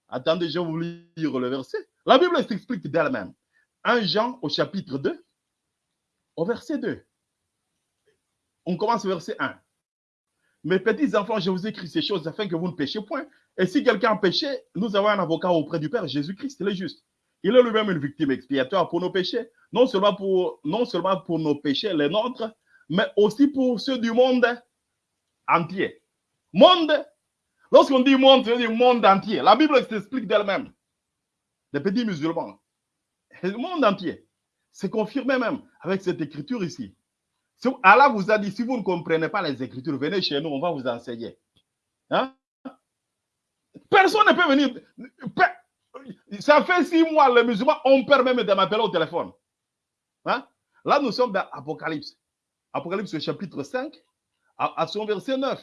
Attendez, je vais vous lire le verset. La Bible s'explique d'elle-même. 1 Jean au chapitre 2, au verset 2. On commence au verset 1. Mes petits enfants, je vous écris ces choses afin que vous ne péchiez point. Et si quelqu'un péché, nous avons un avocat auprès du Père, Jésus-Christ, il est juste. Il est lui-même une victime expiatoire pour nos péchés, non seulement pour, non seulement pour nos péchés, les nôtres, mais aussi pour ceux du monde entier. Monde, lorsqu'on dit monde, c'est dire monde entier. La Bible s'explique d'elle-même. Les petits musulmans. Le monde entier. C'est confirmé même avec cette écriture ici. Allah vous a dit, si vous ne comprenez pas les écritures, venez chez nous, on va vous enseigner. Hein? Personne ne peut venir. Ça fait six mois, les musulmans ont peur même de m'appeler au téléphone. Hein? Là, nous sommes dans Apocalypse. Apocalypse chapitre 5, à, son verset 9.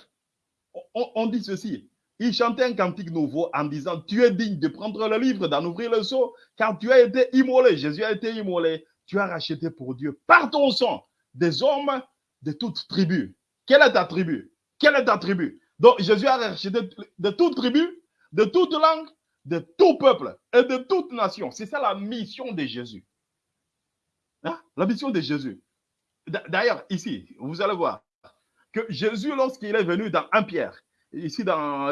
On, dit ceci. Il chantait un cantique nouveau en disant Tu es digne de prendre le livre, d'en ouvrir le seau, car tu as été immolé. Jésus a été immolé. Tu as racheté pour Dieu par ton sang des hommes de toute tribu. Quelle est ta tribu? Quelle est ta tribu Donc Jésus a racheté de toute tribu de toute langue, de tout peuple et de toute nation. C'est ça la mission de Jésus. Hein? La mission de Jésus. D'ailleurs, ici, vous allez voir que Jésus, lorsqu'il est venu dans 1 Pierre, ici,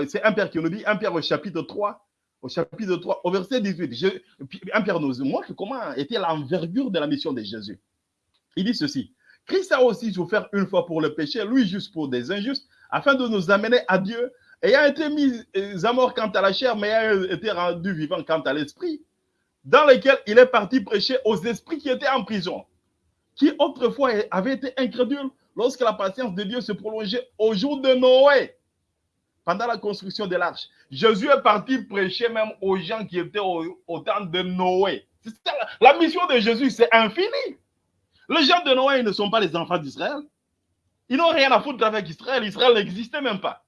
c'est 1 Pierre qui nous dit, 1 Pierre au chapitre 3, au chapitre 3, au verset 18, je, 1 Pierre nous montre comment était l'envergure de la mission de Jésus. Il dit ceci, Christ a aussi souffert une fois pour le péché, lui juste pour des injustes, afin de nous amener à Dieu, ayant été mis à mort quant à la chair, mais ayant été rendu vivant quant à l'esprit, dans lequel il est parti prêcher aux esprits qui étaient en prison, qui autrefois avaient été incrédules lorsque la patience de Dieu se prolongeait au jour de Noé, pendant la construction de l'arche. Jésus est parti prêcher même aux gens qui étaient au, temps de Noé. La, mission de Jésus, c'est infini. Les gens de Noé ne sont pas les enfants d'Israël. Ils n'ont rien à foutre avec Israël. Israël n'existait même pas.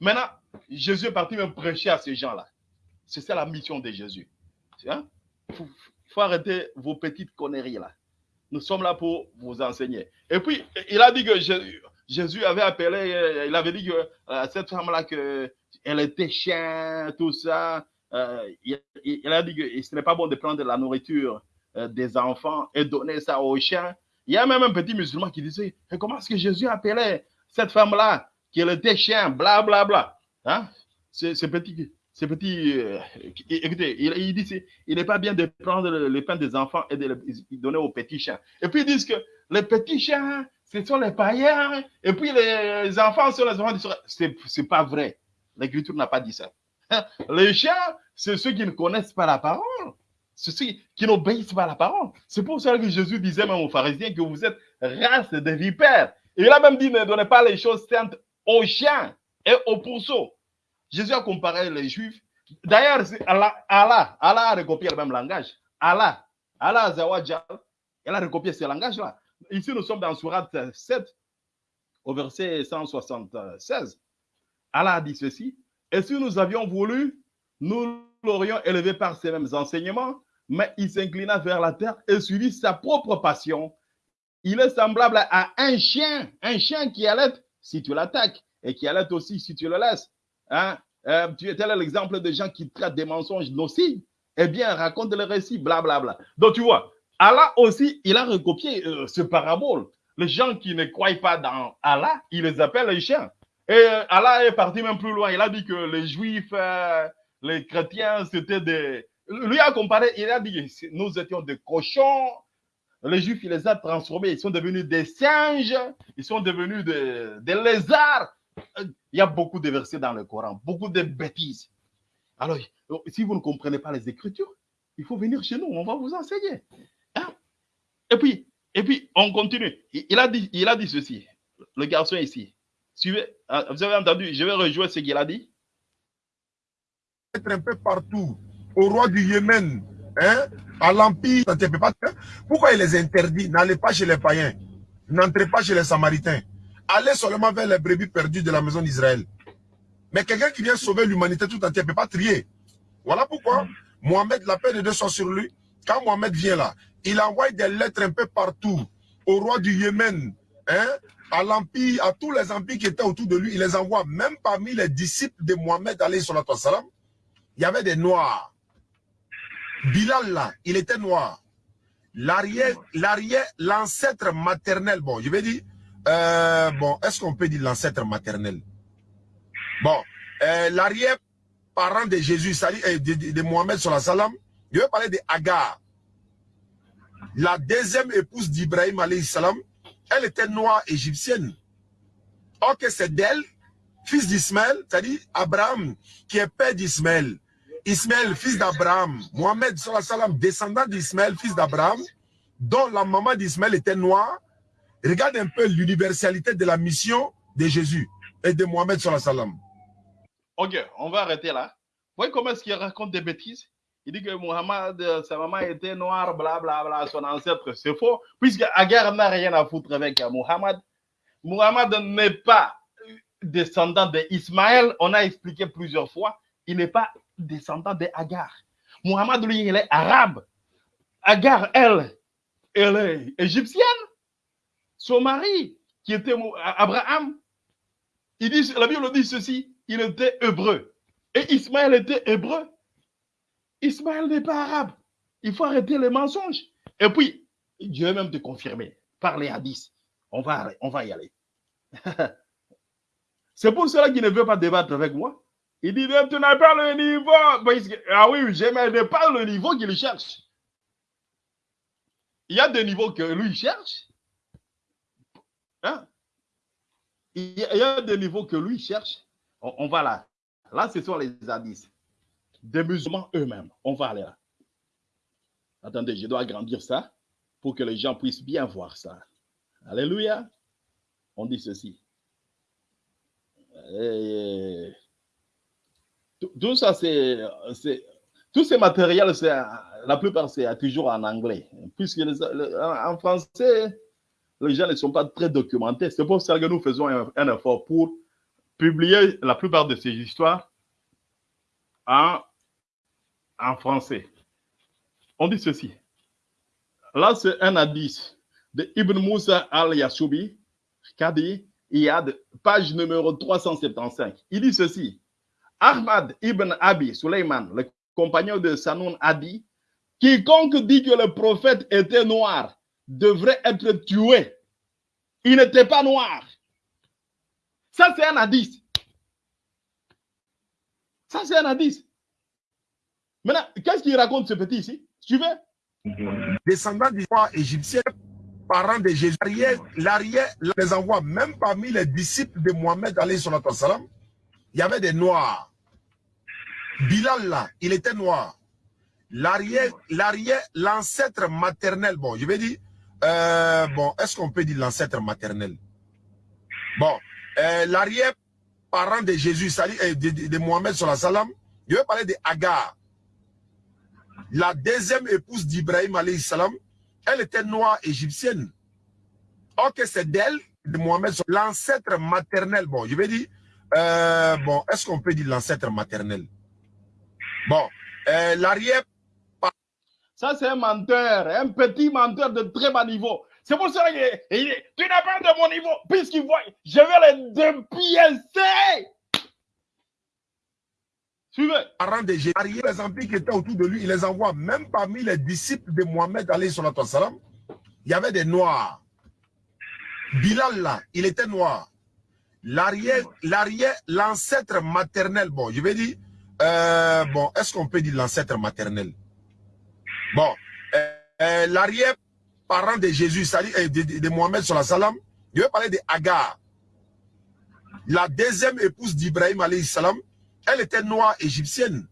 Maintenant, Jésus est parti même prêcher à ces gens-là. C'est ça la mission de Jésus. Il faut, arrêter vos petites conneries là. Nous sommes là pour vous enseigner. Et puis, il a dit que Jésus, avait appelé, euh, il avait dit que euh, cette femme-là, qu'elle était chien, tout ça. Euh, il, a dit que ce n'est pas bon de prendre la nourriture des enfants et donner ça aux chiens. Il y a même un petit musulman qui disait, comment est-ce que Jésus appelait cette femme-là qu'il était chien, bla bla bla. Hein? C'est petit. Euh, écoutez, il, dit il n'est pas bien de prendre le, pain des enfants et de le donner aux petits chiens. Et puis ils disent que les petits chiens, ce sont les païens, et puis les enfants sont les enfants C'est C'est pas vrai. L'Écriture n'a pas dit ça. Hein? Les chiens, c'est ceux qui ne connaissent pas la parole. Ceux qui n'obéissent pas à la parole. C'est pour ça que Jésus disait même aux pharisiens que vous êtes race de vipères. Il a même dit ne donnez pas les choses saintes aux chiens et aux pourceaux. Jésus a comparé les Juifs. D'ailleurs, Allah, Allah, a recopié le même langage. Allah, Allah elle a recopié ce langage-là. Ici, nous sommes dans Surat 7, au verset 176. Allah a dit ceci. Et si nous avions voulu, nous l'aurions élevé par ces mêmes enseignements, mais il s'inclina vers la terre et suivit sa propre passion. Il est semblable à un chien, un chien qui allait si tu l'attaques et qui allait aussi si tu le laisses. Hein? Euh, tu tel l'exemple de gens qui traitent des mensonges nocifs. Eh bien, raconte le récit, blablabla. Donc, tu vois, Allah aussi, il a recopié euh, ce parabole. Les gens qui ne croient pas dans Allah, il les appelle les chiens. Et euh, Allah est parti même plus loin. Il a dit que les juifs, les chrétiens, c'était des, lui a comparé, il a dit, nous étions des cochons. Les Juifs, il les a transformés. Ils sont devenus des singes. Ils sont devenus des, lézards. Il y a beaucoup de versets dans le Coran, beaucoup de bêtises. Alors, si vous ne comprenez pas les Écritures, il faut venir chez nous. On va vous enseigner. Hein? Et puis, et puis, on continue. Il a dit, il a dit ceci. Le garçon ici. Ah, vous avez entendu, je vais rejouer ce qu'il a dit. Être un peu partout au roi du Yémen, hein, à l'Empire, pourquoi il les interdit? N'allez pas chez les païens, n'entrez pas chez les Samaritains, allez seulement vers les brebis perdues de la maison d'Israël. Mais quelqu'un qui vient sauver l'humanité tout entière ne peut pas trier. Voilà pourquoi Mohamed, la paix de Dieu soit sur lui. Quand Mohamed vient là, il envoie des lettres un peu partout au roi du Yémen, hein, à l'empire, à tous les empires qui étaient autour de lui. Il les envoie même parmi les disciples de Mohamed, salam. Il y avait des noirs. Bilal là, il était noir. L'arrière, l'arrière, l'ancêtre maternel, bon, je vais dire, euh, bon, est-ce qu'on peut dire l'ancêtre maternel? Bon, euh, l'arrière parent de Jésus, euh, de, de, Mohamed salam, je vais parler de Agar. La deuxième épouse d'Ibrahim elle était noire égyptienne. Ok, c'est d'elle, fils d'Ismaël, c'est-à-dire Abraham, qui est père d'Ismaël. Ismaël, fils d'Abraham, Mohamed, descendant d'Ismaël, fils d'Abraham, dont la maman d'Ismaël était noire, regarde un peu l'universalité de la mission de Jésus et de Mohamed. Ok, on va arrêter là. Vous voyez comment est-ce qu'il raconte des bêtises? Il dit que Mohamed, sa maman était noire, blablabla, bla, bla, son ancêtre, c'est faux, puisque Agar n'a rien à foutre avec Mohamed. Mohamed n'est pas descendant d'Ismaël, on a expliqué plusieurs fois, il n'est pas descendant de Agar. Mohamed, lui, il est arabe. Agar, elle, elle est égyptienne. Son mari, qui était Abraham, la Bible dit ceci, il était hébreu. Et Ismaël était hébreu. Ismaël n'est pas arabe. Il faut arrêter les mensonges. Et puis, vais même te confirmer, par les hadiths. On va, on va y aller. C'est pour cela qu'il ne veut pas débattre avec moi. Il dit, tu n'as pas le niveau. Ah oui, je n'ai pas le niveau qu'il cherche. Il y a des niveaux que lui cherche. Hein? Il y a des niveaux que lui cherche. On, va là. Là, ce sont les hadiths. Des musulmans eux-mêmes. On va aller là. Attendez, je dois agrandir ça pour que les gens puissent bien voir ça. Alléluia. On dit ceci. Et tout ça, c'est. Tous ces matériels, la plupart, c'est toujours en anglais. Puisque en français, les gens ne sont pas très documentés. C'est pour ça que nous faisons un, effort pour publier la plupart de ces histoires en, en français. On dit ceci. Là, c'est un hadith de Ibn Moussa al-Yasoubi, qui a dit, il y a page numéro 375. Il dit ceci. Ahmad ibn Abi Suleiman, le compagnon de Sanoun, a dit Quiconque dit que le prophète était noir devrait être tué. Il n'était pas noir. Ça, c'est un hadith. Ça, c'est un hadith. Maintenant, qu'est-ce qu'il raconte ce petit ici? Suivez. Descendant du roi égyptien, parents de Jésus, l'arrière les envoie, même parmi les disciples de Mohamed, il y avait des noirs. Bilal là, il était noir. L'arrière, l'arrière, l'ancêtre maternel, bon, je vais dire, euh, bon, est-ce qu'on peut dire l'ancêtre maternel? Bon, euh, l'arrière parents de Jésus, de, de, de Mohamed salam, je vais parler de Agar. La deuxième épouse d'Ibrahim salam, elle était noire égyptienne. Ok, c'est d'elle, de Mohamed, l'ancêtre maternel. Bon, je vais dire, euh, bon, est-ce qu'on peut dire l'ancêtre maternel? Bon, euh, l'arrière... Ça, c'est un menteur, un petit menteur de très bas niveau. C'est pour ça que tu n'as pas de mon niveau, puisqu'il voit, je vais les dépiécer. Suivez. Parents de Jésus, les empires qui étaient autour de lui, il les envoie. Même parmi les disciples de Mohamed, salam, il y avait des noirs. Bilal là, il était noir. L'arrière, l'ancêtre maternel, bon, je vais dire, euh, bon, est-ce qu'on peut dire l'ancêtre maternel? Bon, euh, euh, l'arrière parent de Jésus, de, de, de Mohamed salam, je vais parler de Agar. La deuxième épouse d'Ibrahim salam, elle était noire égyptienne.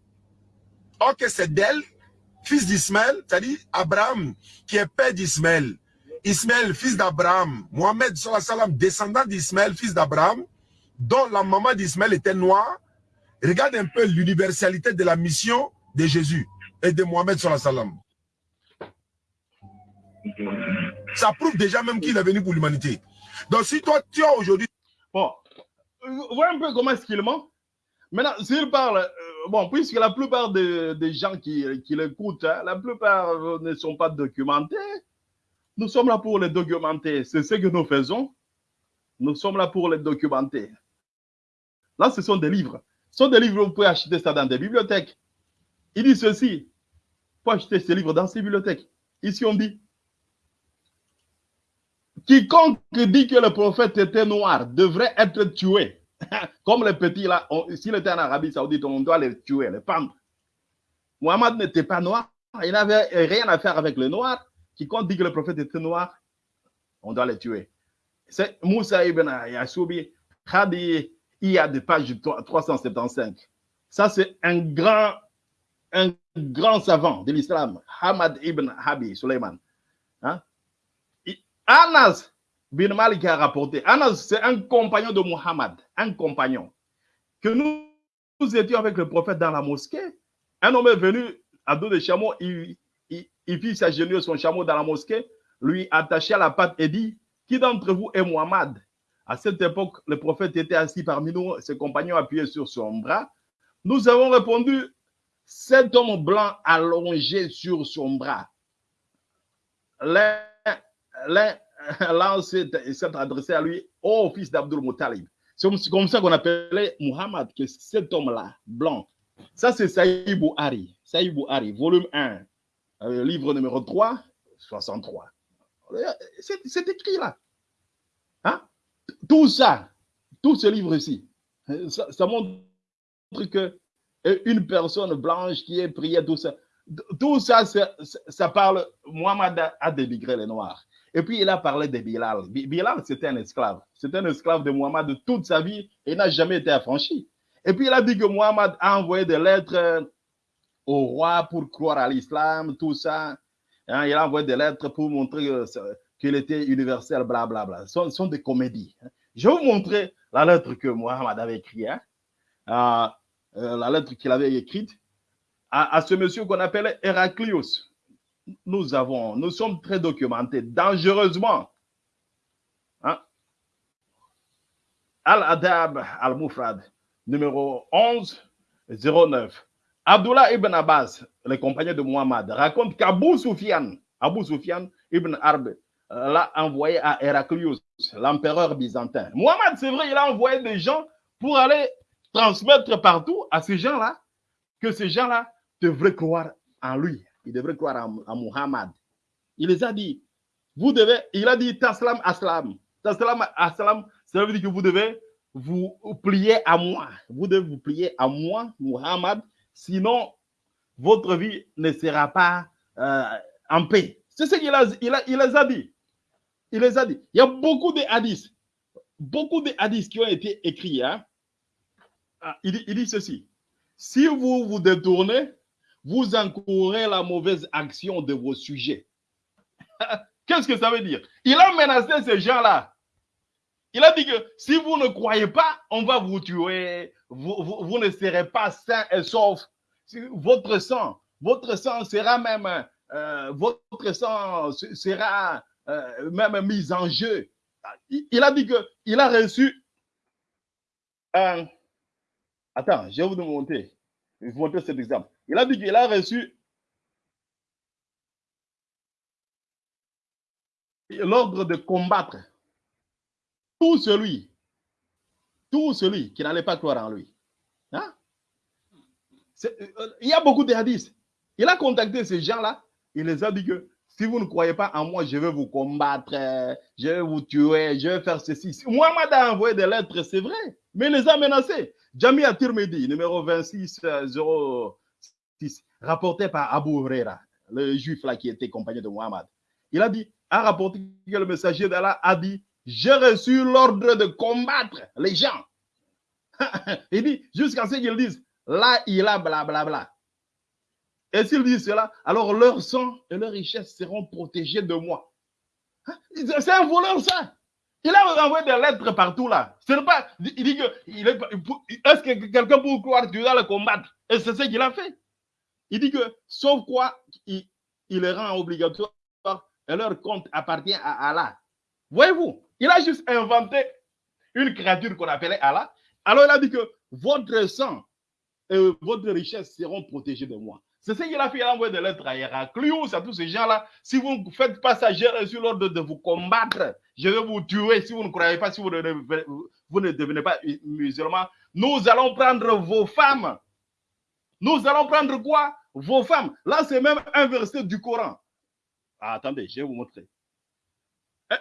Ok, c'est d'elle, fils d'Ismaël, c'est-à-dire Abraham, qui est père d'Ismaël. Ismaël, fils d'Abraham. Mohamed descendant d'Ismaël, fils d'Abraham, dont la maman d'Ismaël était noire. Regarde un peu l'universalité de la mission de Jésus et de Mohamed. Ça prouve déjà même qu'il est venu pour l'humanité. Donc si toi, tu as aujourd'hui... Bon, vois un peu comment est-ce qu'il ment. Maintenant, s'il parle, euh, bon, puisque la plupart des, des gens qui, qui l'écoutent, hein, la plupart ne sont pas documentés, nous sommes là pour les documenter. C'est ce que nous faisons. Nous sommes là pour les documenter. Là, ce sont des livres. Ce sont des livres, vous pouvez acheter ça dans des bibliothèques. Il dit ceci. Pouvez acheter ces livres dans ces bibliothèques. Ici, on dit Quiconque dit que le prophète était noir devrait être tué. Comme les petits là, s'il était en Arabie Saoudite, on doit les tuer, les pendre. Mohamed n'était pas noir, il n'avait rien à faire avec le noir. Quiconque dit que le prophète était noir, on doit les tuer. C'est Moussa ibn Yassoubi, Khadi, il y a des pages 375. Ça, c'est un grand, un grand savant de l'islam, Hamad ibn Habi Suleiman. Hein? Anas bin Malik a rapporté. Anas, c'est un compagnon de Muhammad, un compagnon. Que nous, nous, étions avec le prophète dans la mosquée. Un homme est venu à dos de chameau, il, il, il fit s'agenouiller son chameau dans la mosquée, lui attacha la patte et dit Qui d'entre vous est Muhammad À cette époque, le prophète était assis parmi nous, ses compagnons appuyés sur son bras. Nous avons répondu Cet homme blanc allongé sur son bras. L'un s'est adressé à lui, ô fils d'Abdul Muttalib. C'est comme ça qu'on appelait Muhammad, que cet homme-là, blanc. Ça, c'est Saïd Bouhari. Saïd Bouhari, volume 1, euh, livre numéro 3, 63. C'est écrit là. Hein? Tout ça, tout ce livre-ci, ça, ça, montre que une personne blanche qui est priée, tout ça, tout ça, ça, parle, Muhammad a dénigré les Noirs. Et puis, il a parlé de Bilal. Bilal, c'était un esclave. C'était un esclave de Muhammad de toute sa vie et n'a jamais été affranchi. Et puis, il a dit que Muhammad a envoyé des lettres au roi pour croire à l'islam, tout ça. Hein, il a envoyé des lettres pour montrer qu'il était universel, blablabla. Bla, bla. Ce, sont, des comédies. Hein. Je vais vous montrer la lettre que Muhammad avait écrite. Hein. Euh, euh, la lettre qu'il avait écrite à, ce monsieur qu'on appelait Héraclius nous avons, nous sommes très documentés, dangereusement. Al-Adab al-Mufrad, numéro 11, 09. Abdullah ibn Abbas, le compagnon de Muhammad, raconte qu'Abu Sufyan, Abu Sufyan ibn Arb, l'a envoyé à Héraclius, l'empereur byzantin. Muhammad, c'est vrai, il a envoyé des gens pour aller transmettre partout à ces gens-là que ces gens-là devraient croire en lui, il devrait croire à, Muhammad. Il les a dit, vous devez, il a dit Taslam Aslam. Taslam Aslam, ça veut dire que vous devez vous plier à moi. Vous devez vous plier à moi, Muhammad, sinon votre vie ne sera pas euh, en paix. C'est ce qu'il a, il a, il les a dit. Il les a dit. Il y a beaucoup de hadiths, beaucoup de hadiths qui ont été écrits. Hein. Ah, il, il dit ceci. Si vous vous détournez vous encourez la mauvaise action de vos sujets. Qu'est-ce que ça veut dire? Il a menacé ces gens-là. Il a dit que si vous ne croyez pas, on va vous tuer. Vous, vous, ne serez pas sains et saufs. Votre sang, votre sang sera même, euh, votre sang sera euh, même mis en jeu. Il, a dit que il a reçu. Attends, je vais vous montrer. Je vais vous montrer cet exemple. Il a dit qu'il a reçu l'ordre de combattre tout celui, tout celui qui n'allait pas croire en lui. Hein? Il y a beaucoup de hadiths. Il a contacté ces gens-là. Il les a dit que si vous ne croyez pas en moi, je vais vous combattre, je vais vous tuer, je vais faire ceci. Mohamed a envoyé des lettres, c'est vrai, mais il les a menacés. Jami Tirmidhi, numéro 26 06, rapporté par Abu Huraira, le juif là qui était compagnon de Mohamed. Il a dit, a rapporté que le messager d'Allah a dit J'ai reçu l'ordre de combattre les gens. il dit Jusqu'à ce qu'ils disent Là, il a blablabla. Bla, bla. Et s'ils disent cela, alors leur sang et leur richesse seront protégés de moi. C'est un voleur, ça. Il a envoyé des lettres partout là. Ce n'est pas. Il dit que. Est-ce que quelqu'un peut croire que tu dois le combattre? Et c'est ce qu'il a fait. Il dit que, sauf quoi, il, il les rend obligatoire et leur compte appartient à Allah. Voyez-vous, il a juste inventé une créature qu'on appelait Allah. Alors il a dit que votre sang et votre richesse seront protégés de moi. C'est ce qu'il a fait. Il a envoyé des lettres à Héraclius, à tous ces gens-là. Si vous ne faites pas ça, j'ai reçu l'ordre de vous combattre. Je vais vous tuer si vous ne croyez pas, si vous ne, devenez pas musulman. Nous allons prendre vos femmes. Nous allons prendre quoi? Vos femmes. Là, c'est même un verset du Coran. Ah, attendez, je vais vous montrer.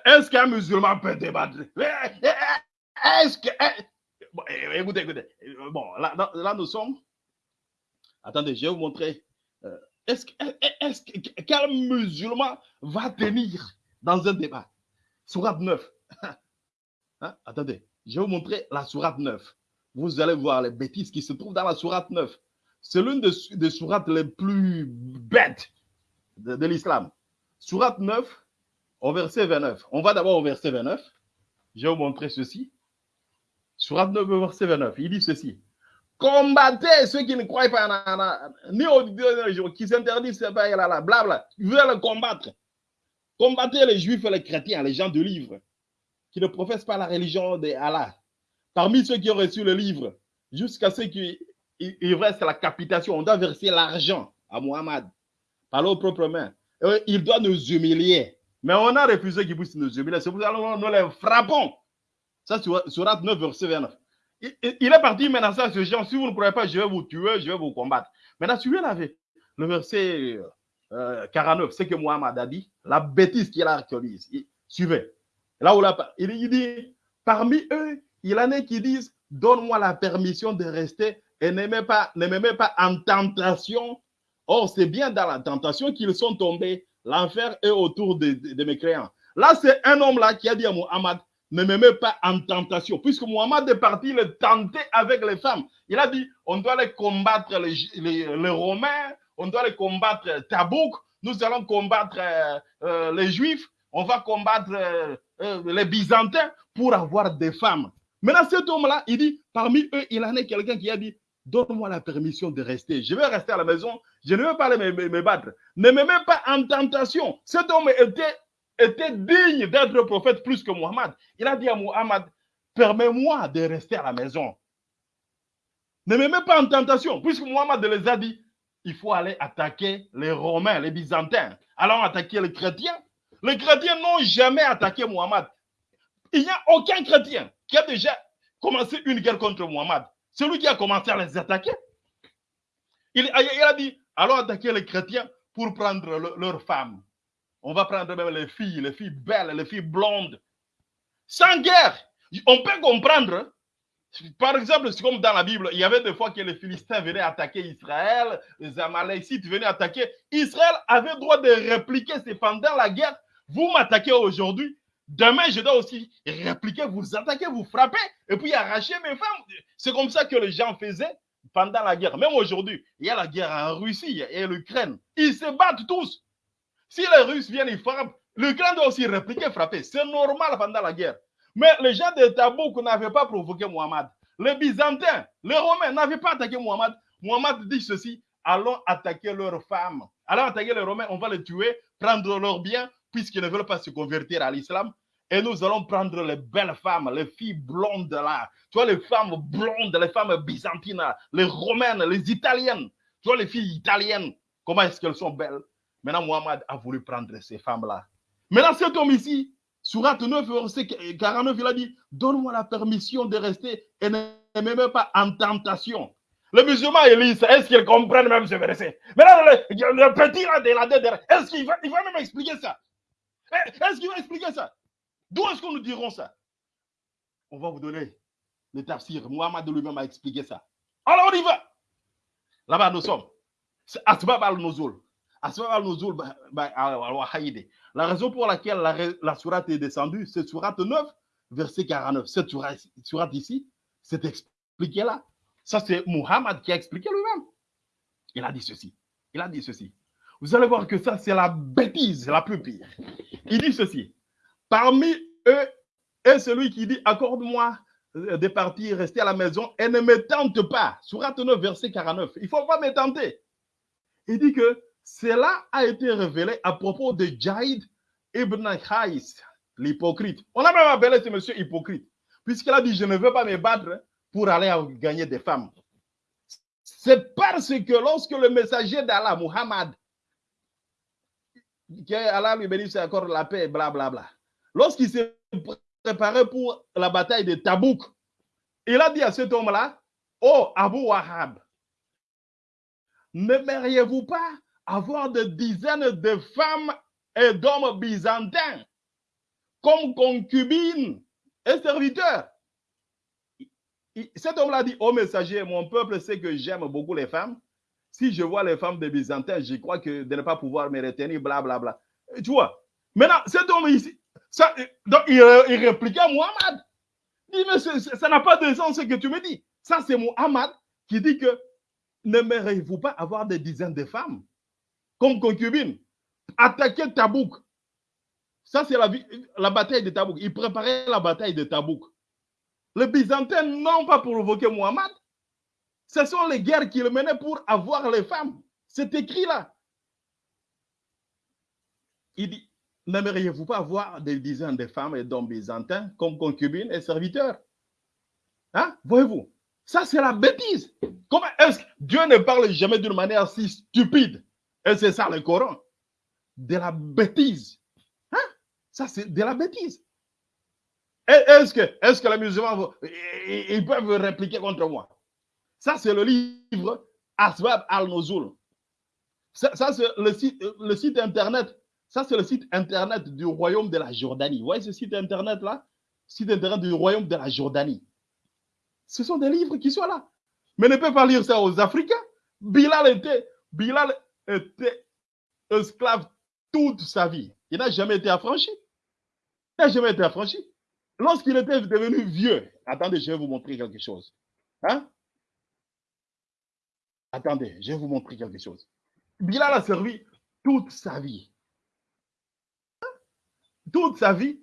Est-ce qu'un musulman peut débattre? Est-ce que. Bon, écoutez, écoutez. Bon, là, là, nous sommes. Attendez, je vais vous montrer. Est-ce que, est que quel musulman va tenir dans un débat? Sourate 9. Hein? Attendez, je vais vous montrer la Sourate 9. Vous allez voir les bêtises qui se trouvent dans la Sourate 9. C'est l'une des, des les plus bêtes de, de l'islam. Sourate 9, au verset 29. On va d'abord au verset 29. Je vais vous montrer ceci. Sourate 9, verset 29. Il dit ceci. Combattez ceux qui ne croient pas en, ni au dernier jour, qui s'interdisent, blabla. Bla, vous allez combattre. Combattez les juifs et les chrétiens, les gens du livre, qui ne professent pas la religion de Allah. Parmi ceux qui ont reçu le livre, jusqu'à ceux qui il reste la capitation, on doit verser l'argent à Muhammad par leurs propres mains. Il doit nous humilier. Mais on a refusé qu'il puisse nous humilier. C'est nous les frappons. Ça, sur 9, verset 29. Il, est parti menacer à ce gens. Si vous ne croyez pas, je vais vous tuer, je vais vous combattre. Maintenant, suivez le verset euh, 49, c'est que Mohamed a dit, la bêtise qu'il a actualisée. Suivez. Là où là, il, dit, parmi eux, il y en a qui disent, donne-moi la permission de rester et ne pas, ne me mets pas en tentation. Or, c'est bien dans la tentation qu'ils sont tombés. L'enfer est autour de, mes créants. Là, c'est un homme là qui a dit à Mohamed, ne me mets pas en tentation. Puisque Mohamed est parti le tenter avec les femmes. Il a dit, on doit les combattre les, Romains, on doit les combattre Tabouk, nous allons combattre euh, euh, les Juifs, on va combattre euh, les Byzantins pour avoir des femmes. Maintenant, cet homme-là, il dit, parmi eux, il en a quelqu'un qui a dit, donne-moi la permission de rester. Je vais rester à la maison, je ne veux pas me, me, me battre. Ne me mets pas en tentation. Cet homme était était digne d'être prophète plus que Muhammad. Il a dit à Muhammad, permets-moi de rester à la maison. Ne me mets pas en tentation, puisque Muhammad les a dit, il faut aller attaquer les Romains, les Byzantins. Allons attaquer les chrétiens. Les chrétiens n'ont jamais attaqué Muhammad. Il n'y a aucun chrétien qui a déjà commencé une guerre contre Muhammad. Celui qui a commencé à les attaquer. Il, a dit, allons attaquer les chrétiens pour prendre le, leurs femmes. On va prendre même les filles, les filles belles, les filles blondes. Sans guerre. On peut comprendre. Par exemple, c'est comme dans la Bible, il y avait des fois que les Philistins venaient attaquer Israël, les Amalécites venaient attaquer. Israël avait droit de répliquer. C'est pendant la guerre. Vous m'attaquez aujourd'hui. Demain, je dois aussi répliquer, vous attaquer, vous frapper, et puis arracher mes femmes. C'est comme ça que les gens faisaient pendant la guerre. Même aujourd'hui, il y a la guerre en Russie et l'Ukraine. Ils se battent tous. Si les Russes viennent, ils frappent. L'Ukraine doit aussi répliquer, frapper. C'est normal pendant la guerre. Mais les gens de Tabouk n'avaient pas provoqué Muhammad. Les Byzantins, les Romains n'avaient pas attaqué Muhammad. Muhammad dit ceci allons attaquer leurs femmes. Allons attaquer les Romains, on va les tuer, prendre leurs biens, puisqu'ils ne veulent pas se convertir à l'islam. Et nous allons prendre les belles femmes, les filles blondes là. Tu vois, les femmes blondes, les femmes byzantines, les romaines, les italiennes. Tu vois, les filles italiennes, comment est-ce qu'elles sont belles? Maintenant, Muhammad a voulu prendre ces femmes-là. Maintenant, cet homme ici, Surat 9, verset 49, il a dit Donne-moi la permission de rester et ne me mets pas en tentation. Les musulmans, Élise, est-ce qu'ils comprennent même ce verset? Maintenant, le, le petit là de la est-ce qu'il il va même expliquer ça? Est-ce qu'il va expliquer ça? D'où est-ce qu'on nous diront ça? On va vous donner le tafsir. Muhammad lui-même a expliqué ça. Alors on y va. Là-bas, nous sommes. C'est Asbab al-Nuzul. Asbab al-Nuzul, la raison pour laquelle la, la sourate est descendue, c'est sourate 9, verset 49. Cette sourate, ici, c'est expliqué là. Ça, c'est Muhammad qui a expliqué lui-même. Il a dit ceci. Il a dit ceci. Vous allez voir que ça, c'est la bêtise la plus pire. Il dit ceci. Parmi eux est celui qui dit Accorde-moi euh, de partir, rester à la maison et ne me tente pas. Sourate 9, verset 49. Il ne faut pas me tenter. Il dit que cela a été révélé à propos de Jaïd ibn Khais, l'hypocrite. On a même appelé ce monsieur hypocrite, puisqu'il a dit Je ne veux pas me battre pour aller gagner des femmes. C'est parce que lorsque le messager d'Allah, Muhammad, que Allah lui bénisse encore la paix, blablabla, bla, bla, lorsqu'il s'est préparé pour la bataille de Tabouk, il a dit à cet homme-là Oh, Abu Wahab, n'aimeriez-vous pas avoir des dizaines de femmes et d'hommes byzantins comme concubines et serviteurs? Cet homme-là dit au messager, mon peuple sait que j'aime beaucoup les femmes. Si je vois les femmes des Byzantins, je crois que de ne pas pouvoir me retenir, blablabla. Bla, Tu vois Maintenant, cet homme ici, ça, donc il, il répliquait à Muhammad. Il dit, mais ça n'a pas de sens ce que tu me dis. Ça, c'est Muhammad qui dit que n'aimeriez-vous pas avoir des dizaines de femmes? Comme concubine, attaquer Tabouk. Ça, c'est la, bataille de Tabouk. Ils préparaient la bataille de Tabouk. Les Byzantins n'ont pas provoqué Muhammad. Ce sont les guerres qu'ils menaient pour avoir les femmes. C'est écrit là. Il dit, n'aimeriez-vous pas avoir des dizaines de femmes et d'hommes byzantins comme concubines et serviteurs? Hein? Voyez-vous Ça, c'est la bêtise. Comment est-ce que Dieu ne parle jamais d'une manière si stupide? Et c'est ça le Coran. De la bêtise. Hein? Ça, c'est de la bêtise. Est-ce que, est que les musulmans ils peuvent répliquer contre moi? Ça, c'est le livre Asbab al-Nuzul. Ça, c'est le site, le site internet. Ça, c'est le site internet du royaume de la Jordanie. Vous voyez ce site internet-là? Site internet du royaume de la Jordanie. Ce sont des livres qui sont là. Mais ne peut pas lire ça aux Africains. Bilal était, Bilal était esclave toute sa vie. Il n'a jamais été affranchi. Il n'a jamais été affranchi. Lorsqu'il était devenu vieux, attendez, je vais vous montrer quelque chose. Hein? Attendez, je vais vous montrer quelque chose. Bilal a servi toute sa vie. Toute sa vie.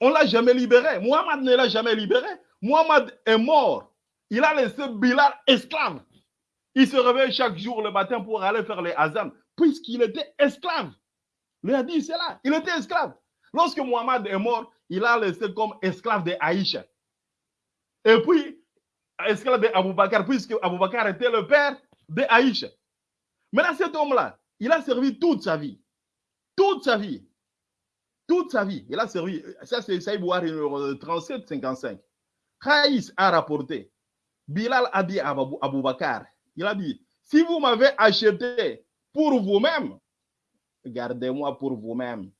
On ne l'a jamais libéré. Muhammad ne l'a jamais libéré. Muhammad est mort. Il a laissé Bilal esclave. Il se réveille chaque jour le matin pour aller faire les azans, puisqu'il était esclave. Le hadith, c'est là. Il était esclave. Lorsque Muhammad est mort, il a laissé comme esclave de Aïcha. Et puis, esclave d'Abou Bakr, puisque Abou Bakr était le père de Aïcha. Maintenant, cet homme-là, il a servi toute sa vie. Toute sa vie. Toute sa vie. Il a servi. Ça, c'est Saïd Bouhari, 37-55. Khaïs a rapporté. Bilal a dit à Abou Bakr, il a dit, si vous m'avez acheté pour vous-même, gardez-moi pour vous-même.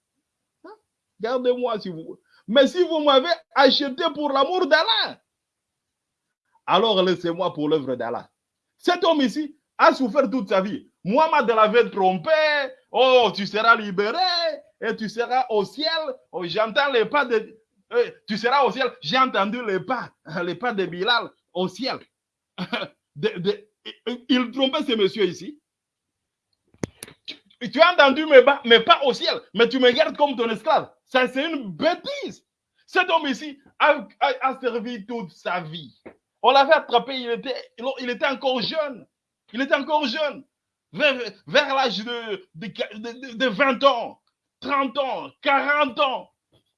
Hein? Gardez-moi si vous. Mais si vous m'avez acheté pour l'amour d'Allah, alors laissez-moi pour l'œuvre d'Allah. Cet homme ici a souffert toute sa vie. Muhammad l'avait trompé. Oh, tu seras libéré et tu seras au ciel. Oh, J'entends les pas de. Euh, tu seras au ciel. J'ai entendu les pas, les pas de Bilal au ciel. de, il trompait ces messieurs ici. Tu, as entendu, mais pas, mais pas au ciel. Mais tu me gardes comme ton esclave. Ça, c'est une bêtise. Cet homme ici a, servi toute sa vie. On l'avait attrapé, il était, il était encore jeune. Il était encore jeune. Vers, l'âge de, de 20 ans, 30 ans, 40 ans.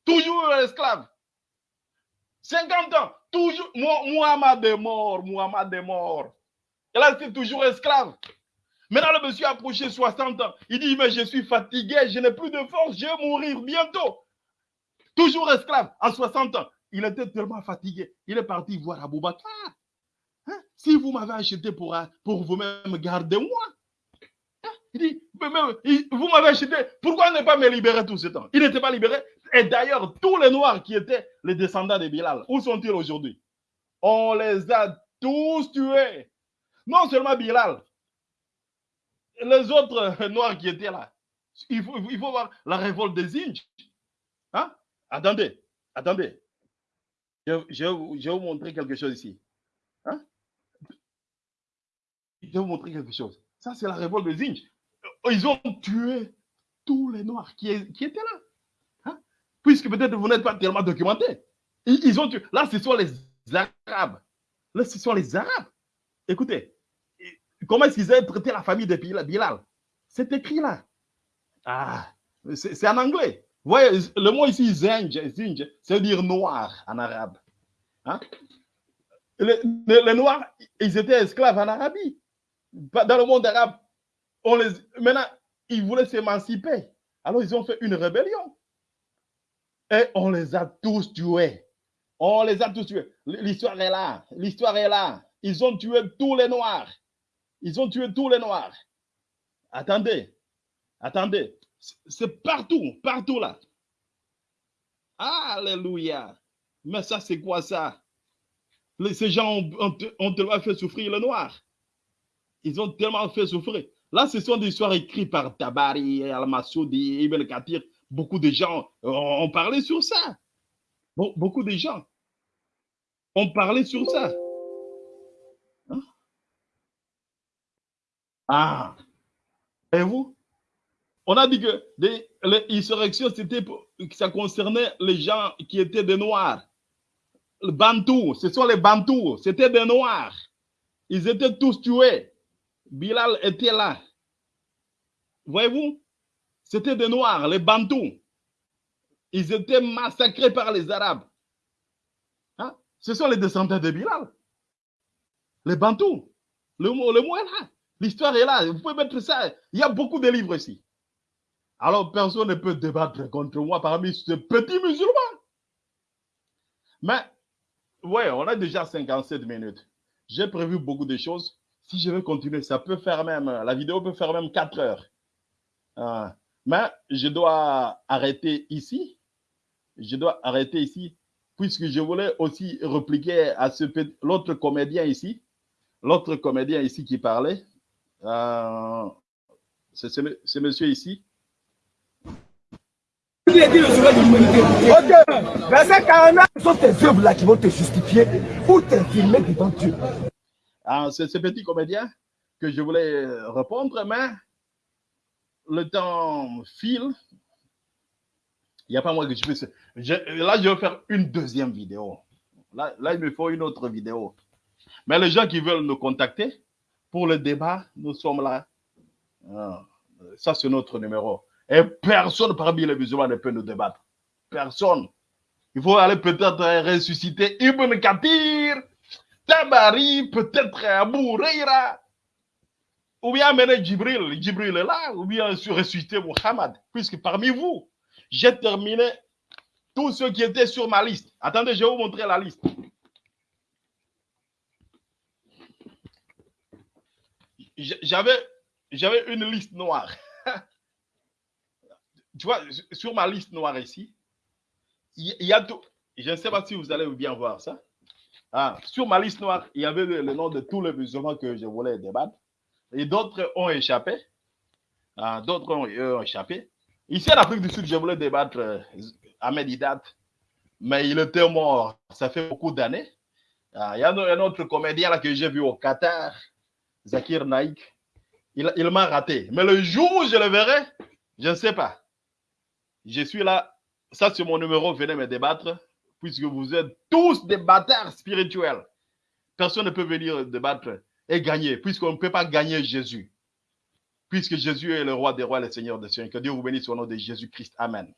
Toujours esclave. 50 ans, toujours. Muhammad est mort, Muhammad est mort. Et là, c'est toujours esclave. Maintenant, le monsieur a approché 60 ans. Il dit, mais je suis fatigué, je n'ai plus de force, je vais mourir bientôt. Toujours esclave, à 60 ans. Il était tellement fatigué. Il est parti voir Aboubakar. Hein? Si vous m'avez acheté pour, pour vous-même, gardez-moi. Il dit, vous m'avez acheté, pourquoi ne pas me libérer tout ce temps? Il n'était pas libéré. Et d'ailleurs, tous les Noirs qui étaient les descendants de Bilal, où sont-ils aujourd'hui? On les a tous tués. Non seulement Bilal, les autres Noirs qui étaient là. Il faut, il faut voir la révolte des Indes. Hein? Attendez, attendez. Je, vais vous montrer quelque chose ici. Hein? Je vais vous montrer quelque chose. Ça, c'est la révolte des Indes. Ils ont tué tous les Noirs qui, étaient là. Hein? Puisque peut-être vous n'êtes pas tellement documenté. Ils, ont tué. Là, ce sont les Arabes. Là, ce sont les Arabes. Écoutez, comment est-ce qu'ils ont traité la famille de Bilal? C'est écrit là. Ah, c'est en anglais. Vous voyez, le mot ici, zinj, zinj, ça veut dire noir en arabe. Hein? Les, noirs, ils étaient esclaves en Arabie. Dans le monde arabe, les, maintenant, ils voulaient s'émanciper. Alors, ils ont fait une rébellion. Et on les a tous tués. On les a tous tués. L'histoire est là. L'histoire est là. Ils ont tué tous les noirs. Ils ont tué tous les noirs. Attendez. Attendez. C'est partout, partout là. Alléluia. Mais ça, c'est quoi ça? Ces gens ont, tellement fait souffrir le noir. Ils ont tellement fait souffrir. Là, ce sont des histoires écrites par Tabari, Al-Massoudi, Ibn Kathir. Beaucoup de gens ont parlé sur ça. beaucoup de gens ont parlé sur ça. Ah, et vous? On a dit que l'insurrection, c'était ça concernait les gens qui étaient des Noirs. Le Bantou, ce sont les Bantous, c'était des Noirs. Ils étaient tous tués. Bilal était là. Voyez-vous? C'était des Noirs, les Bantous. Ils étaient massacrés par les Arabes. Hein? Ce sont les descendants de Bilal. Les Bantous. Le le mot est là. L'histoire est là. Vous pouvez mettre ça. Il y a beaucoup de livres ici. Alors personne ne peut débattre contre moi parmi ces petits musulmans. Mais, ouais, on a déjà 57 minutes. J'ai prévu beaucoup de choses. Si je veux continuer, ça peut faire même, la vidéo peut faire même 4 heures. Ah, mais je dois arrêter ici. Je dois arrêter ici, puisque je voulais aussi répliquer à ce l'autre comédien ici. L'autre comédien ici qui parlait. Euh, c'est ce monsieur ici. Ok, verset 49, ce sont tes œuvres-là qui vont te justifier ou t'infirmer devant Dieu. Ah, c'est ce petit comédien que je voulais répondre, mais le temps file. Il n'y a pas moi que je puisse. là, je vais faire une deuxième vidéo. Là, là, il me faut une autre vidéo. Mais les gens qui veulent nous contacter pour le débat, nous sommes là. Ah, ça, c'est notre numéro. Et personne parmi les musulmans ne peut nous débattre. Personne. Il faut aller peut-être ressusciter Ibn Kathir, Tabari, peut-être Abu Reira, ou bien amener Djibril, Djibril est là, ou bien ressusciter Muhammad, puisque parmi vous, j'ai terminé tous ceux qui étaient sur ma liste. Attendez, je vais vous montrer la liste. J'avais une liste noire. tu vois, sur ma liste noire ici, il y, a tout. Je ne sais pas si vous allez bien voir ça. Ah, sur ma liste noire, il y avait le, nom de tous les musulmans que je voulais débattre. Et d'autres ont échappé. Ah, d'autres ont, échappé. Ici, en Afrique du Sud, je voulais débattre euh, Ahmed Hidat, mais il était mort. Ça fait beaucoup d'années. Ah, il y a un autre comédien là, que j'ai vu au Qatar, Zakir Naik. Il m'a raté. Mais le jour où je le verrai, je ne sais pas. Je suis là. Ça, c'est mon numéro. Venez me débattre. Puisque vous êtes tous des bâtards spirituels. Personne ne peut venir débattre et gagner, puisqu'on ne peut pas gagner Jésus. Puisque Jésus est le roi des rois, le Seigneur des seigneurs. Que Dieu vous bénisse au nom de Jésus-Christ. Amen.